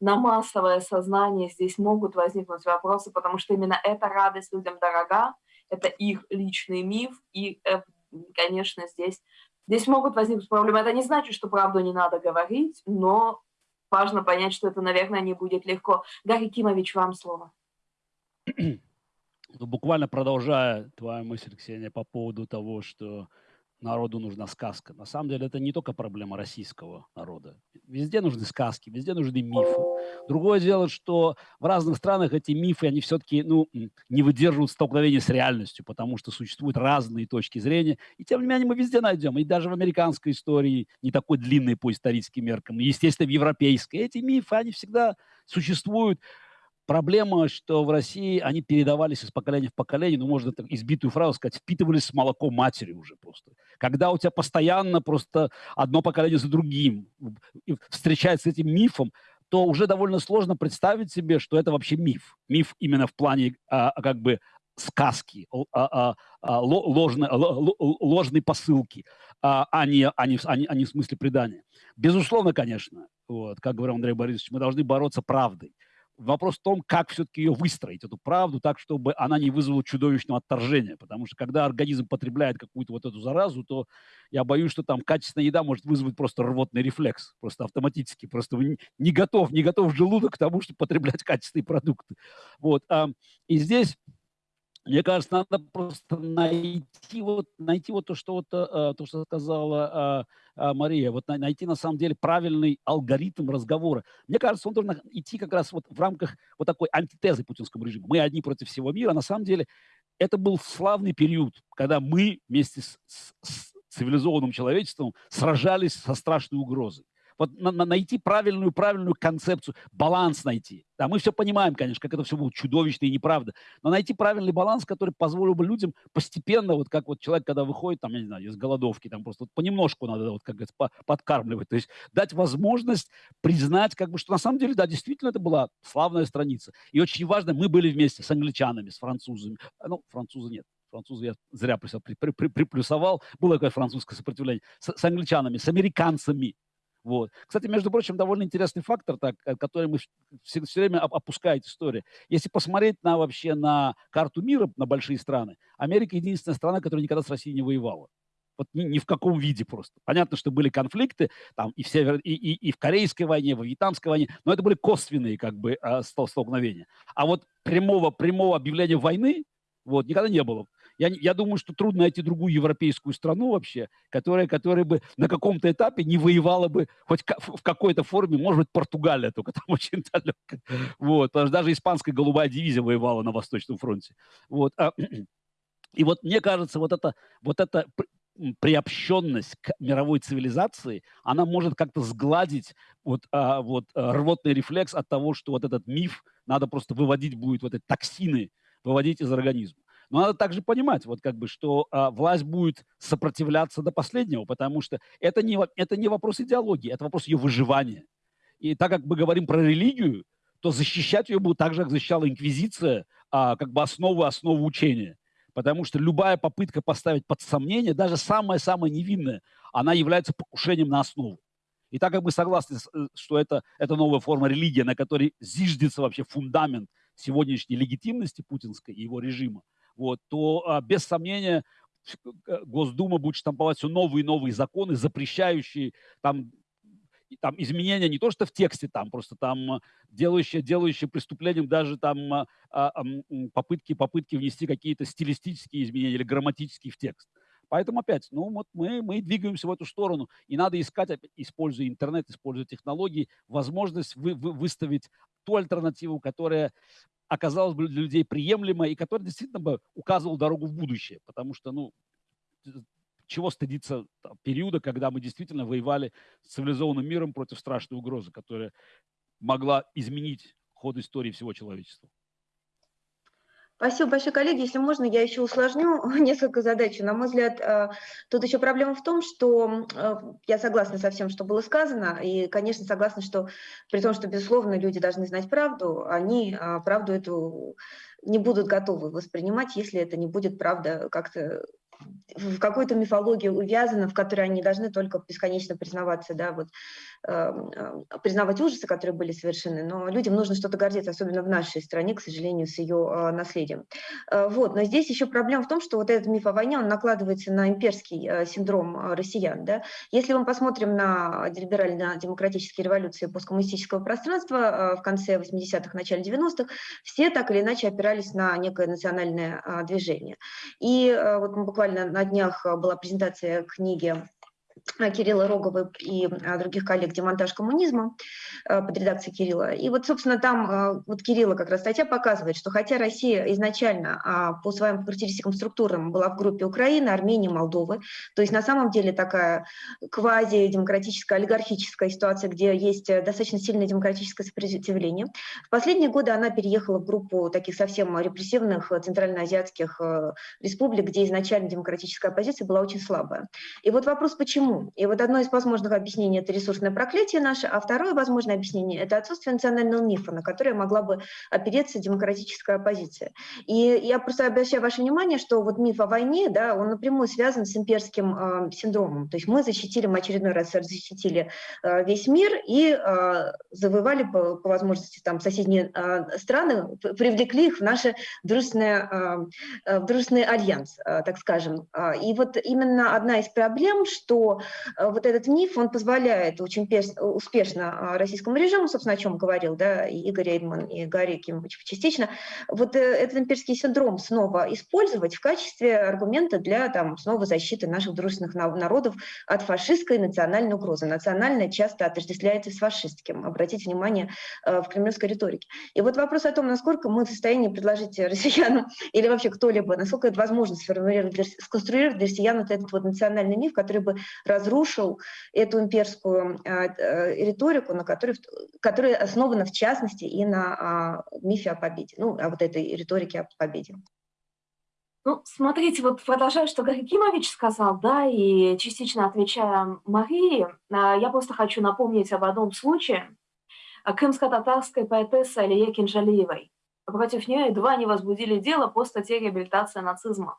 на массовое сознание здесь могут возникнуть вопросы, потому что именно эта радость людям дорога, это их личный миф, и, конечно, здесь Здесь могут возникнуть проблемы. Это не значит, что правду не надо говорить, но важно понять, что это, наверное, не будет легко. Гарри Кимович, вам слово. Ну, буквально продолжая твою мысль, Ксения, по поводу того, что народу нужна сказка. На самом деле это не только проблема российского народа. Везде нужны сказки, везде нужны мифы. Другое дело, что в разных странах эти мифы, они все-таки ну, не выдерживают столкновения с реальностью, потому что существуют разные точки зрения. И тем не менее мы везде найдем. И даже в американской истории, не такой длинной по историческим меркам, и, естественно, в европейской. Эти мифы, они всегда существуют. Проблема, что в России они передавались из поколения в поколение, ну, можно так избитую фразу сказать, впитывались с молоком матери уже просто. Когда у тебя постоянно просто одно поколение за другим встречается с этим мифом, то уже довольно сложно представить себе, что это вообще миф. Миф именно в плане а, как бы сказки, а, а, а, ложной, ложной посылки, а, а, не, а, не, а, не, а не в смысле предания. Безусловно, конечно, вот, как говорил Андрей Борисович, мы должны бороться правдой. Вопрос в том, как все-таки ее выстроить, эту правду, так, чтобы она не вызвала чудовищного отторжения. Потому что когда организм потребляет какую-то вот эту заразу, то я боюсь, что там качественная еда может вызвать просто рвотный рефлекс, просто автоматически. Просто не готов, не готов желудок к тому, чтобы потреблять качественные продукты. Вот. И здесь мне кажется, надо просто найти вот, найти вот то, что, вот, э, то, что сказала э, э, Мария, вот найти на самом деле правильный алгоритм разговора. Мне кажется, он должен идти как раз вот в рамках вот такой антитезы путинскому режиму. Мы одни против всего мира. На самом деле это был славный период, когда мы вместе с, с, с цивилизованным человечеством сражались со страшной угрозой вот на, на, найти правильную, правильную концепцию, баланс найти. Да, мы все понимаем, конечно, как это все было чудовищно и неправда, но найти правильный баланс, который позволил бы людям постепенно, вот как вот человек, когда выходит, там, я не знаю, из голодовки, там просто вот понемножку надо, вот как говорится, подкармливать, то есть дать возможность признать, как бы, что на самом деле, да, действительно это была славная страница. И очень важно, мы были вместе с англичанами, с французами, ну, французы нет, французы я зря при, при, при, приплюсовал, было такое французское сопротивление, с, с англичанами, с американцами, вот. Кстати, между прочим, довольно интересный фактор, так, э, который мы все, все время опускает история. Если посмотреть на вообще на карту мира, на большие страны, Америка единственная страна, которая никогда с Россией не воевала. Вот ни, ни в каком виде просто. Понятно, что были конфликты там и в, Север, и, и, и в Корейской войне, в Вьетнамской войне, но это были косвенные как бы э, столкновения. А вот прямого, прямого объявления войны вот, никогда не было я, я думаю, что трудно найти другую европейскую страну вообще, которая, которая бы на каком-то этапе не воевала бы хоть в какой-то форме, может быть, Португалия, только там очень далеко. Вот, потому что даже испанская голубая дивизия воевала на Восточном фронте. Вот. А, и вот мне кажется, вот это, вот это приобщенность к мировой цивилизации, она может как-то сгладить вот, а, вот а, рвотный рефлекс от того, что вот этот миф надо просто выводить будет, вот эти токсины выводить из организма. Но надо также понимать, вот как бы, что а, власть будет сопротивляться до последнего, потому что это не, это не вопрос идеологии, это вопрос ее выживания. И так как мы говорим про религию, то защищать ее будет так же, как защищала инквизиция, а, как бы основу, основу учения. Потому что любая попытка поставить под сомнение, даже самая-самая невинная, она является покушением на основу. И так как мы согласны, э, что это, это новая форма религии, на которой зиждется вообще фундамент сегодняшней легитимности путинской и его режима, вот, то а, без сомнения Госдума будет штамповать все новые и новые законы, запрещающие там там изменения не то что в тексте, там просто там делающие, делающие преступлением даже там а, а, попытки, попытки внести какие-то стилистические изменения или грамматические в текст. Поэтому опять, ну вот мы, мы двигаемся в эту сторону, и надо искать, используя интернет, используя технологии, возможность вы, вы, выставить ту альтернативу, которая оказалась бы для людей приемлемой и которая действительно бы указывала дорогу в будущее. Потому что, ну, чего стыдиться периода, когда мы действительно воевали с цивилизованным миром против страшной угрозы, которая могла изменить ход истории всего человечества. Спасибо большое, коллеги. Если можно, я еще усложню несколько задач. На мой взгляд, э, тут еще проблема в том, что э, я согласна со всем, что было сказано, и, конечно, согласна, что при том, что, безусловно, люди должны знать правду, они э, правду эту не будут готовы воспринимать, если это не будет правда как-то в какую-то мифологию увязано, в которой они должны только бесконечно признаваться, да, вот, признавать ужасы, которые были совершены, но людям нужно что-то гордиться, особенно в нашей стране, к сожалению, с ее э, наследием. Э, вот, но здесь еще проблема в том, что вот этот миф о войне, он накладывается на имперский э, синдром россиян, да. Если мы посмотрим на либерально-демократические революции посткоммунистического пространства в конце 80-х, начале 90-х, все так или иначе опирались на некое национальное движение. И вот буквально на днях была презентация книги Кирилла Рогова и э, других коллег «Демонтаж коммунизма» э, под редакцией Кирилла. И вот, собственно, там вот Кирилла как раз статья показывает, что хотя Россия изначально а, по своим характеристикам структурам была в группе Украины, Армении, Молдовы, то есть на самом деле такая квази-демократическая, олигархическая ситуация, где есть достаточно сильное демократическое сопротивление, в последние годы она переехала в группу таких совсем репрессивных центральноазиатских республик, где изначально демократическая оппозиция была очень слабая. И вот вопрос, почему? И вот одно из возможных объяснений – это ресурсное проклятие наше, а второе возможное объяснение – это отсутствие национального мифа, на которое могла бы опереться демократическая оппозиция. И я просто обращаю ваше внимание, что вот миф о войне, да, он напрямую связан с имперским э, синдромом. То есть мы защитили, мы очередной раз защитили э, весь мир и э, завоевали по, по возможности там соседние э, страны, привлекли их в наше дружественное, э, в дружественный альянс, э, так скажем. И вот именно одна из проблем, что Э, вот этот миф, он позволяет очень успешно а, российскому режиму, собственно, о чем говорил да, и Игорь Эйдман, и Гарри Кимович частично, вот э, этот имперский синдром снова использовать в качестве аргумента для там, снова защиты наших дружественных народов от фашистской национальной угрозы. Национальная часто отождествляется с фашистским. Обратите внимание э, в кремлевской риторике. И вот вопрос о том, насколько мы в состоянии предложить россиянам или вообще кто-либо, насколько это возможно сформулировать, сконструировать для россиян вот этот вот национальный миф, который бы разрушил эту имперскую а, э, риторику, на которой, которая основана в частности и на а, мифе о победе, ну, о вот этой риторике о победе. Ну, смотрите, вот продолжая, что Гарри Кимович сказал, да, и частично отвечая Марии, а, я просто хочу напомнить об одном случае. Крымско-татарской поэтессы Алие Кинжалиевой. Против нее едва не возбудили дело по статье «Реабилитация нацизма».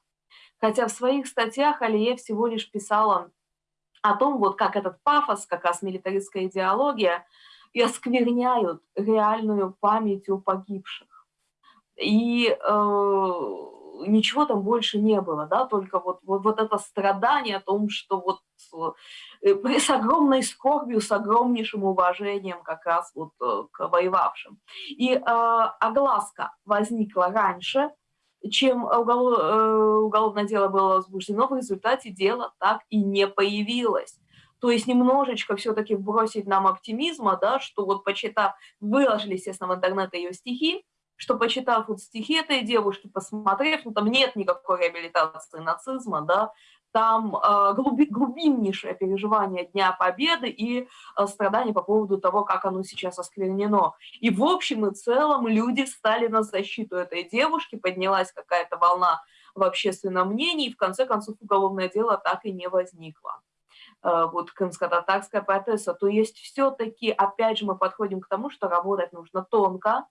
Хотя в своих статьях Алие всего лишь писала о том, вот как этот пафос, как раз милитаристская идеология, и оскверняют реальную память о погибших. И э, ничего там больше не было, да, только вот, вот, вот это страдание о том, что вот э, с огромной скорбью, с огромнейшим уважением как раз вот э, к воевавшим. И э, огласка возникла раньше, чем уголов, э, уголовное дело было возбуждено, в результате дела так и не появилось. То есть немножечко все-таки бросить нам оптимизма, да, что вот почитав, выложили, естественно, в интернет ее стихи, что почитав вот стихи этой девушки, посмотрев, ну там нет никакой реабилитации нацизма, да, там э, глуби, глубиннейшее переживание Дня Победы и э, страдания по поводу того, как оно сейчас осквернено. И в общем и целом люди встали на защиту этой девушки, поднялась какая-то волна в общественном мнении, и в конце концов уголовное дело так и не возникло э, вот крымско-татарская поэтесса, то есть все-таки, опять же, мы подходим к тому, что работать нужно тонко,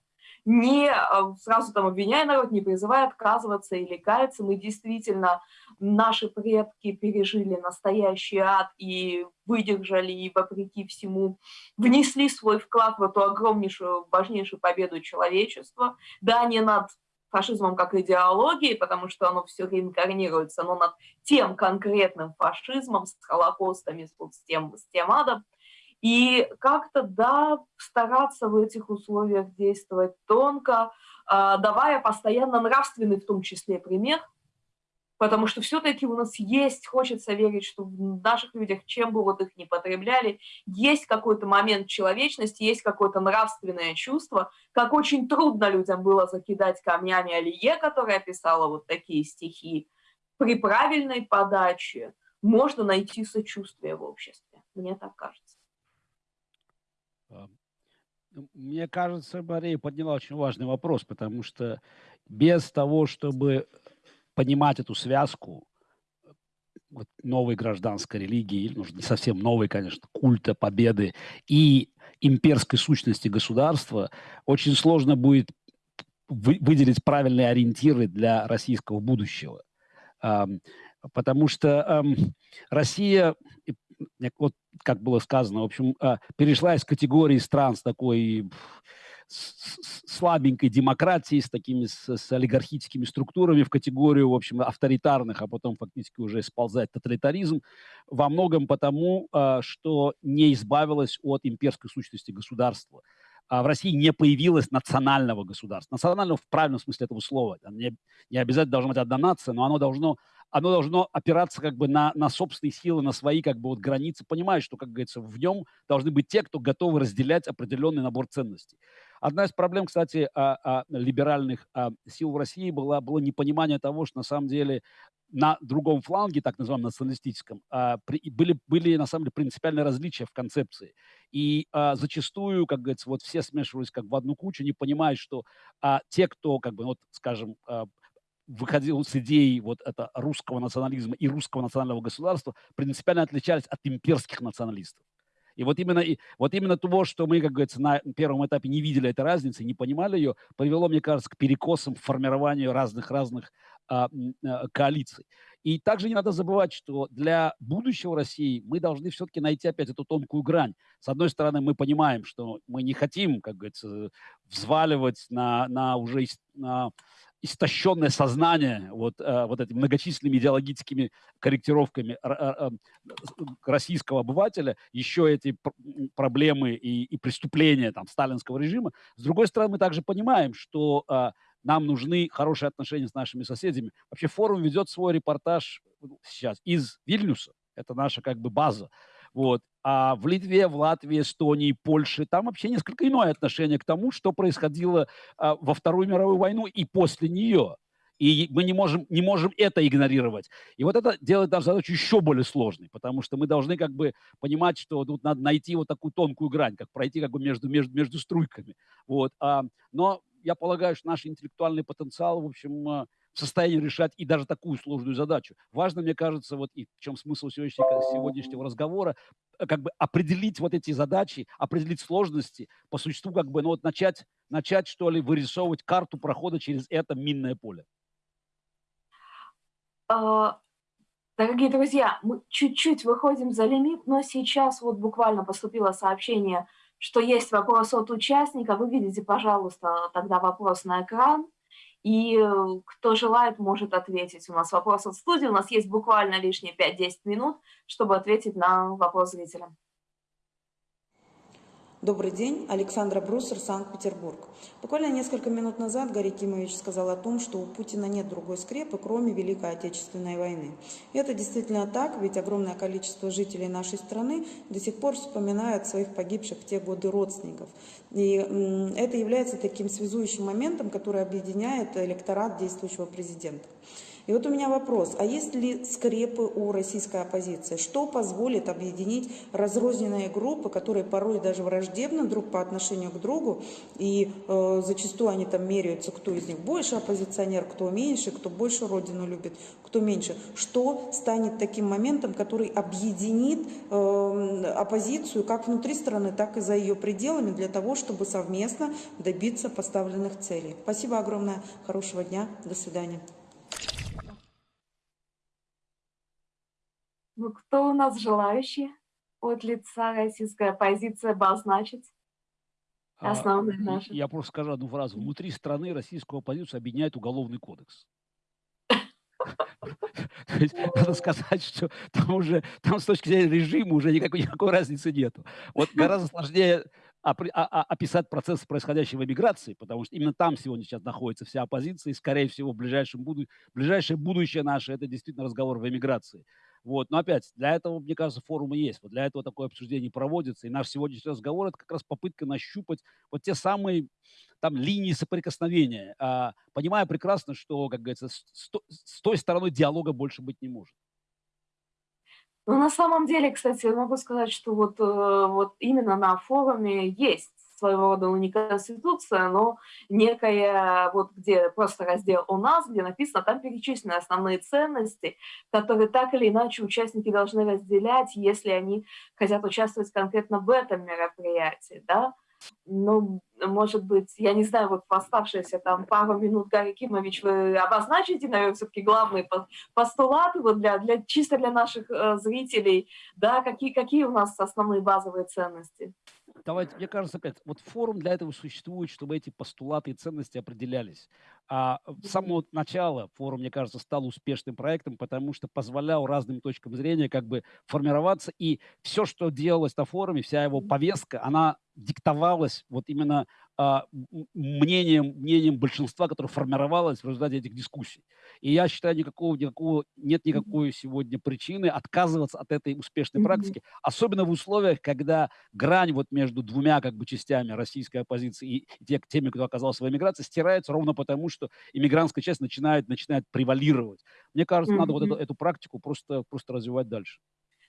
не а, сразу там обвиняя народ, не призывая отказываться или каяться. Мы действительно, наши предки пережили настоящий ад и выдержали, и вопреки всему внесли свой вклад в эту огромнейшую, важнейшую победу человечества. Да, не над фашизмом как идеологией, потому что оно все реинкарнируется, но над тем конкретным фашизмом, с холокостами, с тем, с тем адом, и как-то, да, стараться в этих условиях действовать тонко, а, давая постоянно нравственный в том числе пример, потому что все-таки у нас есть, хочется верить, что в наших людях, чем бы вот их ни потребляли, есть какой-то момент человечности, есть какое-то нравственное чувство, как очень трудно людям было закидать камнями Алие, которая писала вот такие стихи, при правильной подаче – можно найти сочувствие в обществе. Мне так кажется. А, ну, мне кажется, Мария подняла очень важный вопрос, потому что без того, чтобы понимать эту связку вот, новой гражданской религии, ну, не совсем новой, конечно, культа победы и имперской сущности государства, очень сложно будет выделить правильные ориентиры для российского будущего. Потому что Россия, вот как было сказано, в общем, а, перешла из категории стран с такой слабенькой демократией, с такими с, с олигархическими структурами в категорию, в общем, авторитарных, а потом фактически уже сползает тоталитаризм, во многом потому, а, что не избавилась от имперской сущности государства. А в России не появилось национального государства. Национального в правильном смысле этого слова. Не, не обязательно должна быть одна нация, но оно должно, оно должно опираться как бы на, на собственные силы, на свои как бы вот границы, понимая, что, как говорится, в нем должны быть те, кто готовы разделять определенный набор ценностей. Одна из проблем, кстати, а, а, либеральных а, сил в России была, было непонимание того, что на самом деле на другом фланге, так называемом националистическом, а, были, были на самом деле принципиальные различия в концепции. И а, зачастую, как говорится, вот все смешивались как в одну кучу, не понимая, что а, те, кто, как бы, вот, скажем, а, выходил с идеей вот это русского национализма и русского национального государства, принципиально отличались от имперских националистов. И вот именно, и, вот именно того, что мы, как говорится, на первом этапе не видели этой разницы, не понимали ее, привело, мне кажется, к перекосам в формированию разных-разных а, а, коалиций. И также не надо забывать, что для будущего России мы должны все-таки найти опять эту тонкую грань. С одной стороны, мы понимаем, что мы не хотим, как говорится, взваливать на, на уже на истощенное сознание вот, э, вот этими многочисленными идеологическими корректировками э, российского обывателя, еще эти проблемы и, и преступления там, сталинского режима. С другой стороны, мы также понимаем, что э, нам нужны хорошие отношения с нашими соседями. Вообще форум ведет свой репортаж сейчас из Вильнюса, это наша как бы база. Вот. А в Литве, в Латвии, Эстонии, Польше там вообще несколько иное отношение к тому, что происходило а, во Вторую мировую войну и после нее. И мы не можем, не можем это игнорировать. И вот это делает нашу задачу еще более сложной, потому что мы должны как бы понимать, что тут надо найти вот такую тонкую грань, как пройти как бы между, между, между струйками. Вот. А, но я полагаю, что наш интеллектуальный потенциал, в общем, а, в состоянии решать и даже такую сложную задачу. Важно, мне кажется, вот и в чем смысл сегодняшнего, сегодняшнего разговора, э, как бы определить вот эти задачи, определить сложности, по существу как бы, ну вот начать, начать что ли, вырисовывать карту прохода через это минное поле. А, дорогие друзья, мы чуть-чуть выходим за лимит, но сейчас вот буквально поступило сообщение, что есть вопрос от участника. Вы видите, пожалуйста, тогда вопрос на экран. И э, кто желает, может ответить. У нас вопрос от студии. У нас есть буквально лишние 5-10 минут, чтобы ответить на вопрос зрителя. Добрый день, Александра Брусер, Санкт-Петербург. Буквально несколько минут назад Гарри Кимович сказал о том, что у Путина нет другой скрепы, кроме Великой Отечественной войны. И это действительно так, ведь огромное количество жителей нашей страны до сих пор вспоминают своих погибших в те годы родственников. И это является таким связующим моментом, который объединяет электорат действующего президента. И вот у меня вопрос, а есть ли скрепы у российской оппозиции? Что позволит объединить разрозненные группы, которые порой даже враждебны друг по отношению к другу, и э, зачастую они там меряются, кто из них больше оппозиционер, кто меньше, кто больше родину любит, кто меньше. Что станет таким моментом, который объединит э, оппозицию как внутри страны, так и за ее пределами для того, чтобы совместно добиться поставленных целей? Спасибо огромное, хорошего дня, до свидания. Ну, кто у нас желающий от лица российской оппозиции обозначить а, основные а, наши? Я просто скажу одну фразу. Внутри страны российскую оппозицию объединяет уголовный кодекс. То есть надо сказать, что там уже, там с точки зрения режима уже никакой, никакой разницы нету. Вот гораздо сложнее а, описать процесс, происходящий в эмиграции, потому что именно там сегодня сейчас находится вся оппозиция, и, скорее всего, в ближайшем буду... ближайшее будущее наше – это действительно разговор в эмиграции. Вот. Но опять, для этого, мне кажется, форумы есть. Вот для этого такое обсуждение проводится. И наш сегодняшний разговор – это как раз попытка нащупать вот те самые там линии соприкосновения, а, понимая прекрасно, что, как говорится, с, с той стороной диалога больше быть не может. Ну, на самом деле, кстати, я могу сказать, что вот, э, вот именно на форуме есть своего рода ну, не конституция, но некая, вот где просто раздел «У нас», где написано, там перечислены основные ценности, которые так или иначе участники должны разделять, если они хотят участвовать конкретно в этом мероприятии, да. Ну, может быть, я не знаю, вот в оставшиеся там пару минут, Гарри Кимович, вы обозначите, наверное, все-таки главные постулаты вот для, для, чисто для наших э, зрителей, да, какие, какие у нас основные базовые ценности? Давайте, мне кажется, опять, вот форум для этого существует, чтобы эти постулаты и ценности определялись. А с самого начала форум, мне кажется, стал успешным проектом, потому что позволял разным точкам зрения как бы формироваться, и все, что делалось на форуме, вся его повестка, она диктовалась вот именно мнением, мнением большинства, которое формировалось в результате этих дискуссий. И я считаю, никакого, никакого, нет никакой сегодня причины отказываться от этой успешной практики, особенно в условиях, когда грань вот между двумя как бы частями российской оппозиции и, и теми, кто оказался в эмиграции, стирается ровно потому, что иммигрантская часть начинает, начинает превалировать. Мне кажется, надо вот эту, эту практику просто, просто развивать дальше.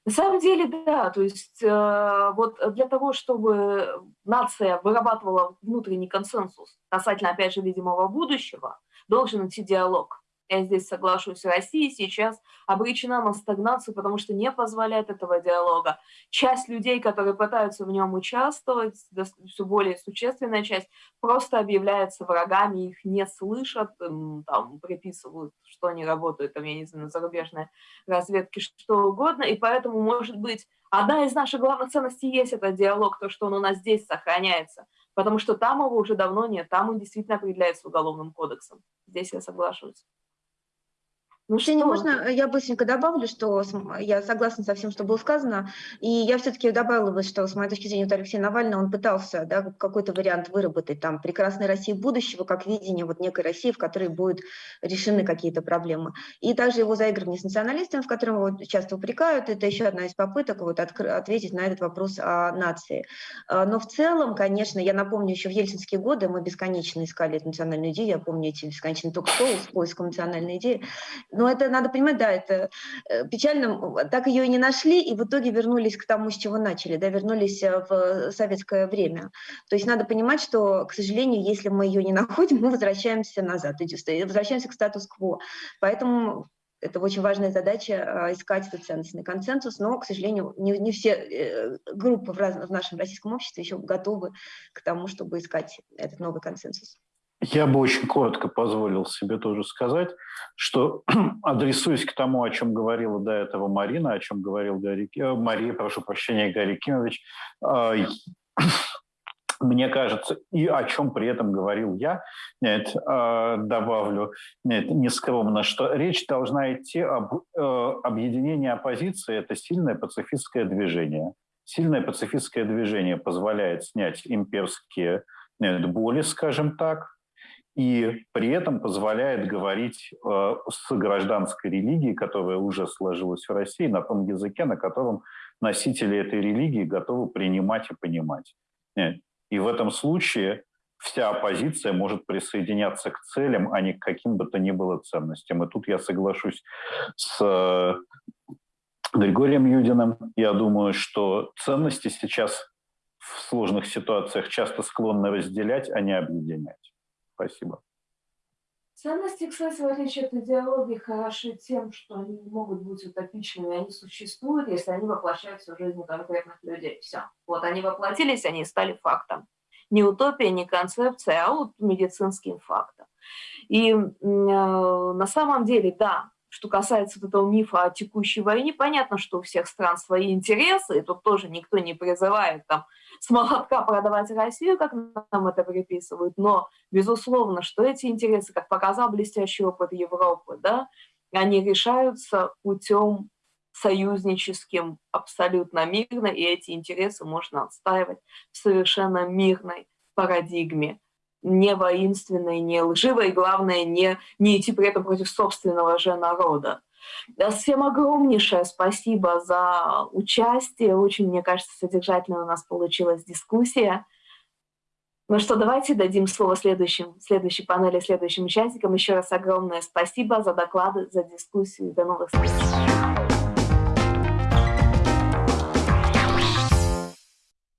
На самом деле, да, то есть э, вот для того, чтобы нация вырабатывала внутренний консенсус касательно, опять же, видимого будущего, должен идти диалог я здесь соглашусь, Россия сейчас обречена на стагнацию, потому что не позволяет этого диалога. Часть людей, которые пытаются в нем участвовать, все более существенная часть, просто объявляется врагами, их не слышат, там приписывают, что они работают, там, я не знаю, на зарубежной разведке, что угодно, и поэтому, может быть, одна из наших главных ценностей есть этот диалог, то, что он у нас здесь сохраняется, потому что там его уже давно нет, там он действительно определяется уголовным кодексом. Здесь я соглашусь. Ну, Ксения, можно э, я быстренько добавлю, что я согласна со всем, что было сказано, и я все-таки добавила бы, что с моей точки зрения, вот Алексей Навальный, он пытался да, какой-то вариант выработать, там, прекрасной России будущего, как видение вот некой России, в которой будут решены какие-то проблемы. И также его заигрывание с националистами, в котором его часто упрекают, это еще одна из попыток вот ответить на этот вопрос о нации. А, но в целом, конечно, я напомню, еще в ельцинские годы мы бесконечно искали эту национальную идею, я помню эти бесконечные ток-шоу с поиском национальной идеи, но это надо понимать, да, это э, печально, так ее и не нашли, и в итоге вернулись к тому, с чего начали, да, вернулись э, в советское время. То есть надо понимать, что, к сожалению, если мы ее не находим, мы возвращаемся назад, возвращаемся к статус-кво. Поэтому это очень важная задача а, искать этот ценностный консенсус, но, к сожалению, не, не все э, группы в, раз, в нашем российском обществе еще готовы к тому, чтобы искать этот новый консенсус. Я бы очень коротко позволил себе тоже сказать, что адресуясь к тому, о чем говорила до этого Марина, о чем говорил Гарри, э, Мария, прошу прощения, Гарри Кимович, а, мне кажется, и о чем при этом говорил я, нет, а, добавлю нет, нескромно, что речь должна идти об э, объединении оппозиции. Это сильное пацифистское движение. Сильное пацифистское движение позволяет снять имперские нет, боли, скажем так, и при этом позволяет говорить э, с гражданской религией, которая уже сложилась в России, на том языке, на котором носители этой религии готовы принимать и понимать. И в этом случае вся оппозиция может присоединяться к целям, а не к каким бы то ни было ценностям. И тут я соглашусь с э, Григорием Юдиным. Я думаю, что ценности сейчас в сложных ситуациях часто склонны разделять, а не объединять. Спасибо. Ценности, кстати, в отличие от идеологии, хороши тем, что они не могут быть утопичными, они существуют, если они воплощаются в жизни конкретных людей. Все. Вот они воплотились, они стали фактом. Не утопия, не концепция, а вот медицинским фактом. И э, на самом деле, да, что касается этого мифа о текущей войне, понятно, что у всех стран свои интересы, и тут тоже никто не призывает там с молотка продавать Россию, как нам это приписывают, но безусловно, что эти интересы, как показал блестящий опыт Европы, да, они решаются путем союзническим абсолютно мирно, и эти интересы можно отстаивать в совершенно мирной парадигме, не воинственной, не лживой, и главное, не, не идти при этом против собственного же народа. Всем огромнейшее спасибо за участие. Очень, мне кажется, содержательно у нас получилась дискуссия. Ну что, давайте дадим слово следующим, следующей панели, следующим участникам. Еще раз огромное спасибо за доклады, за дискуссию. До новых встреч.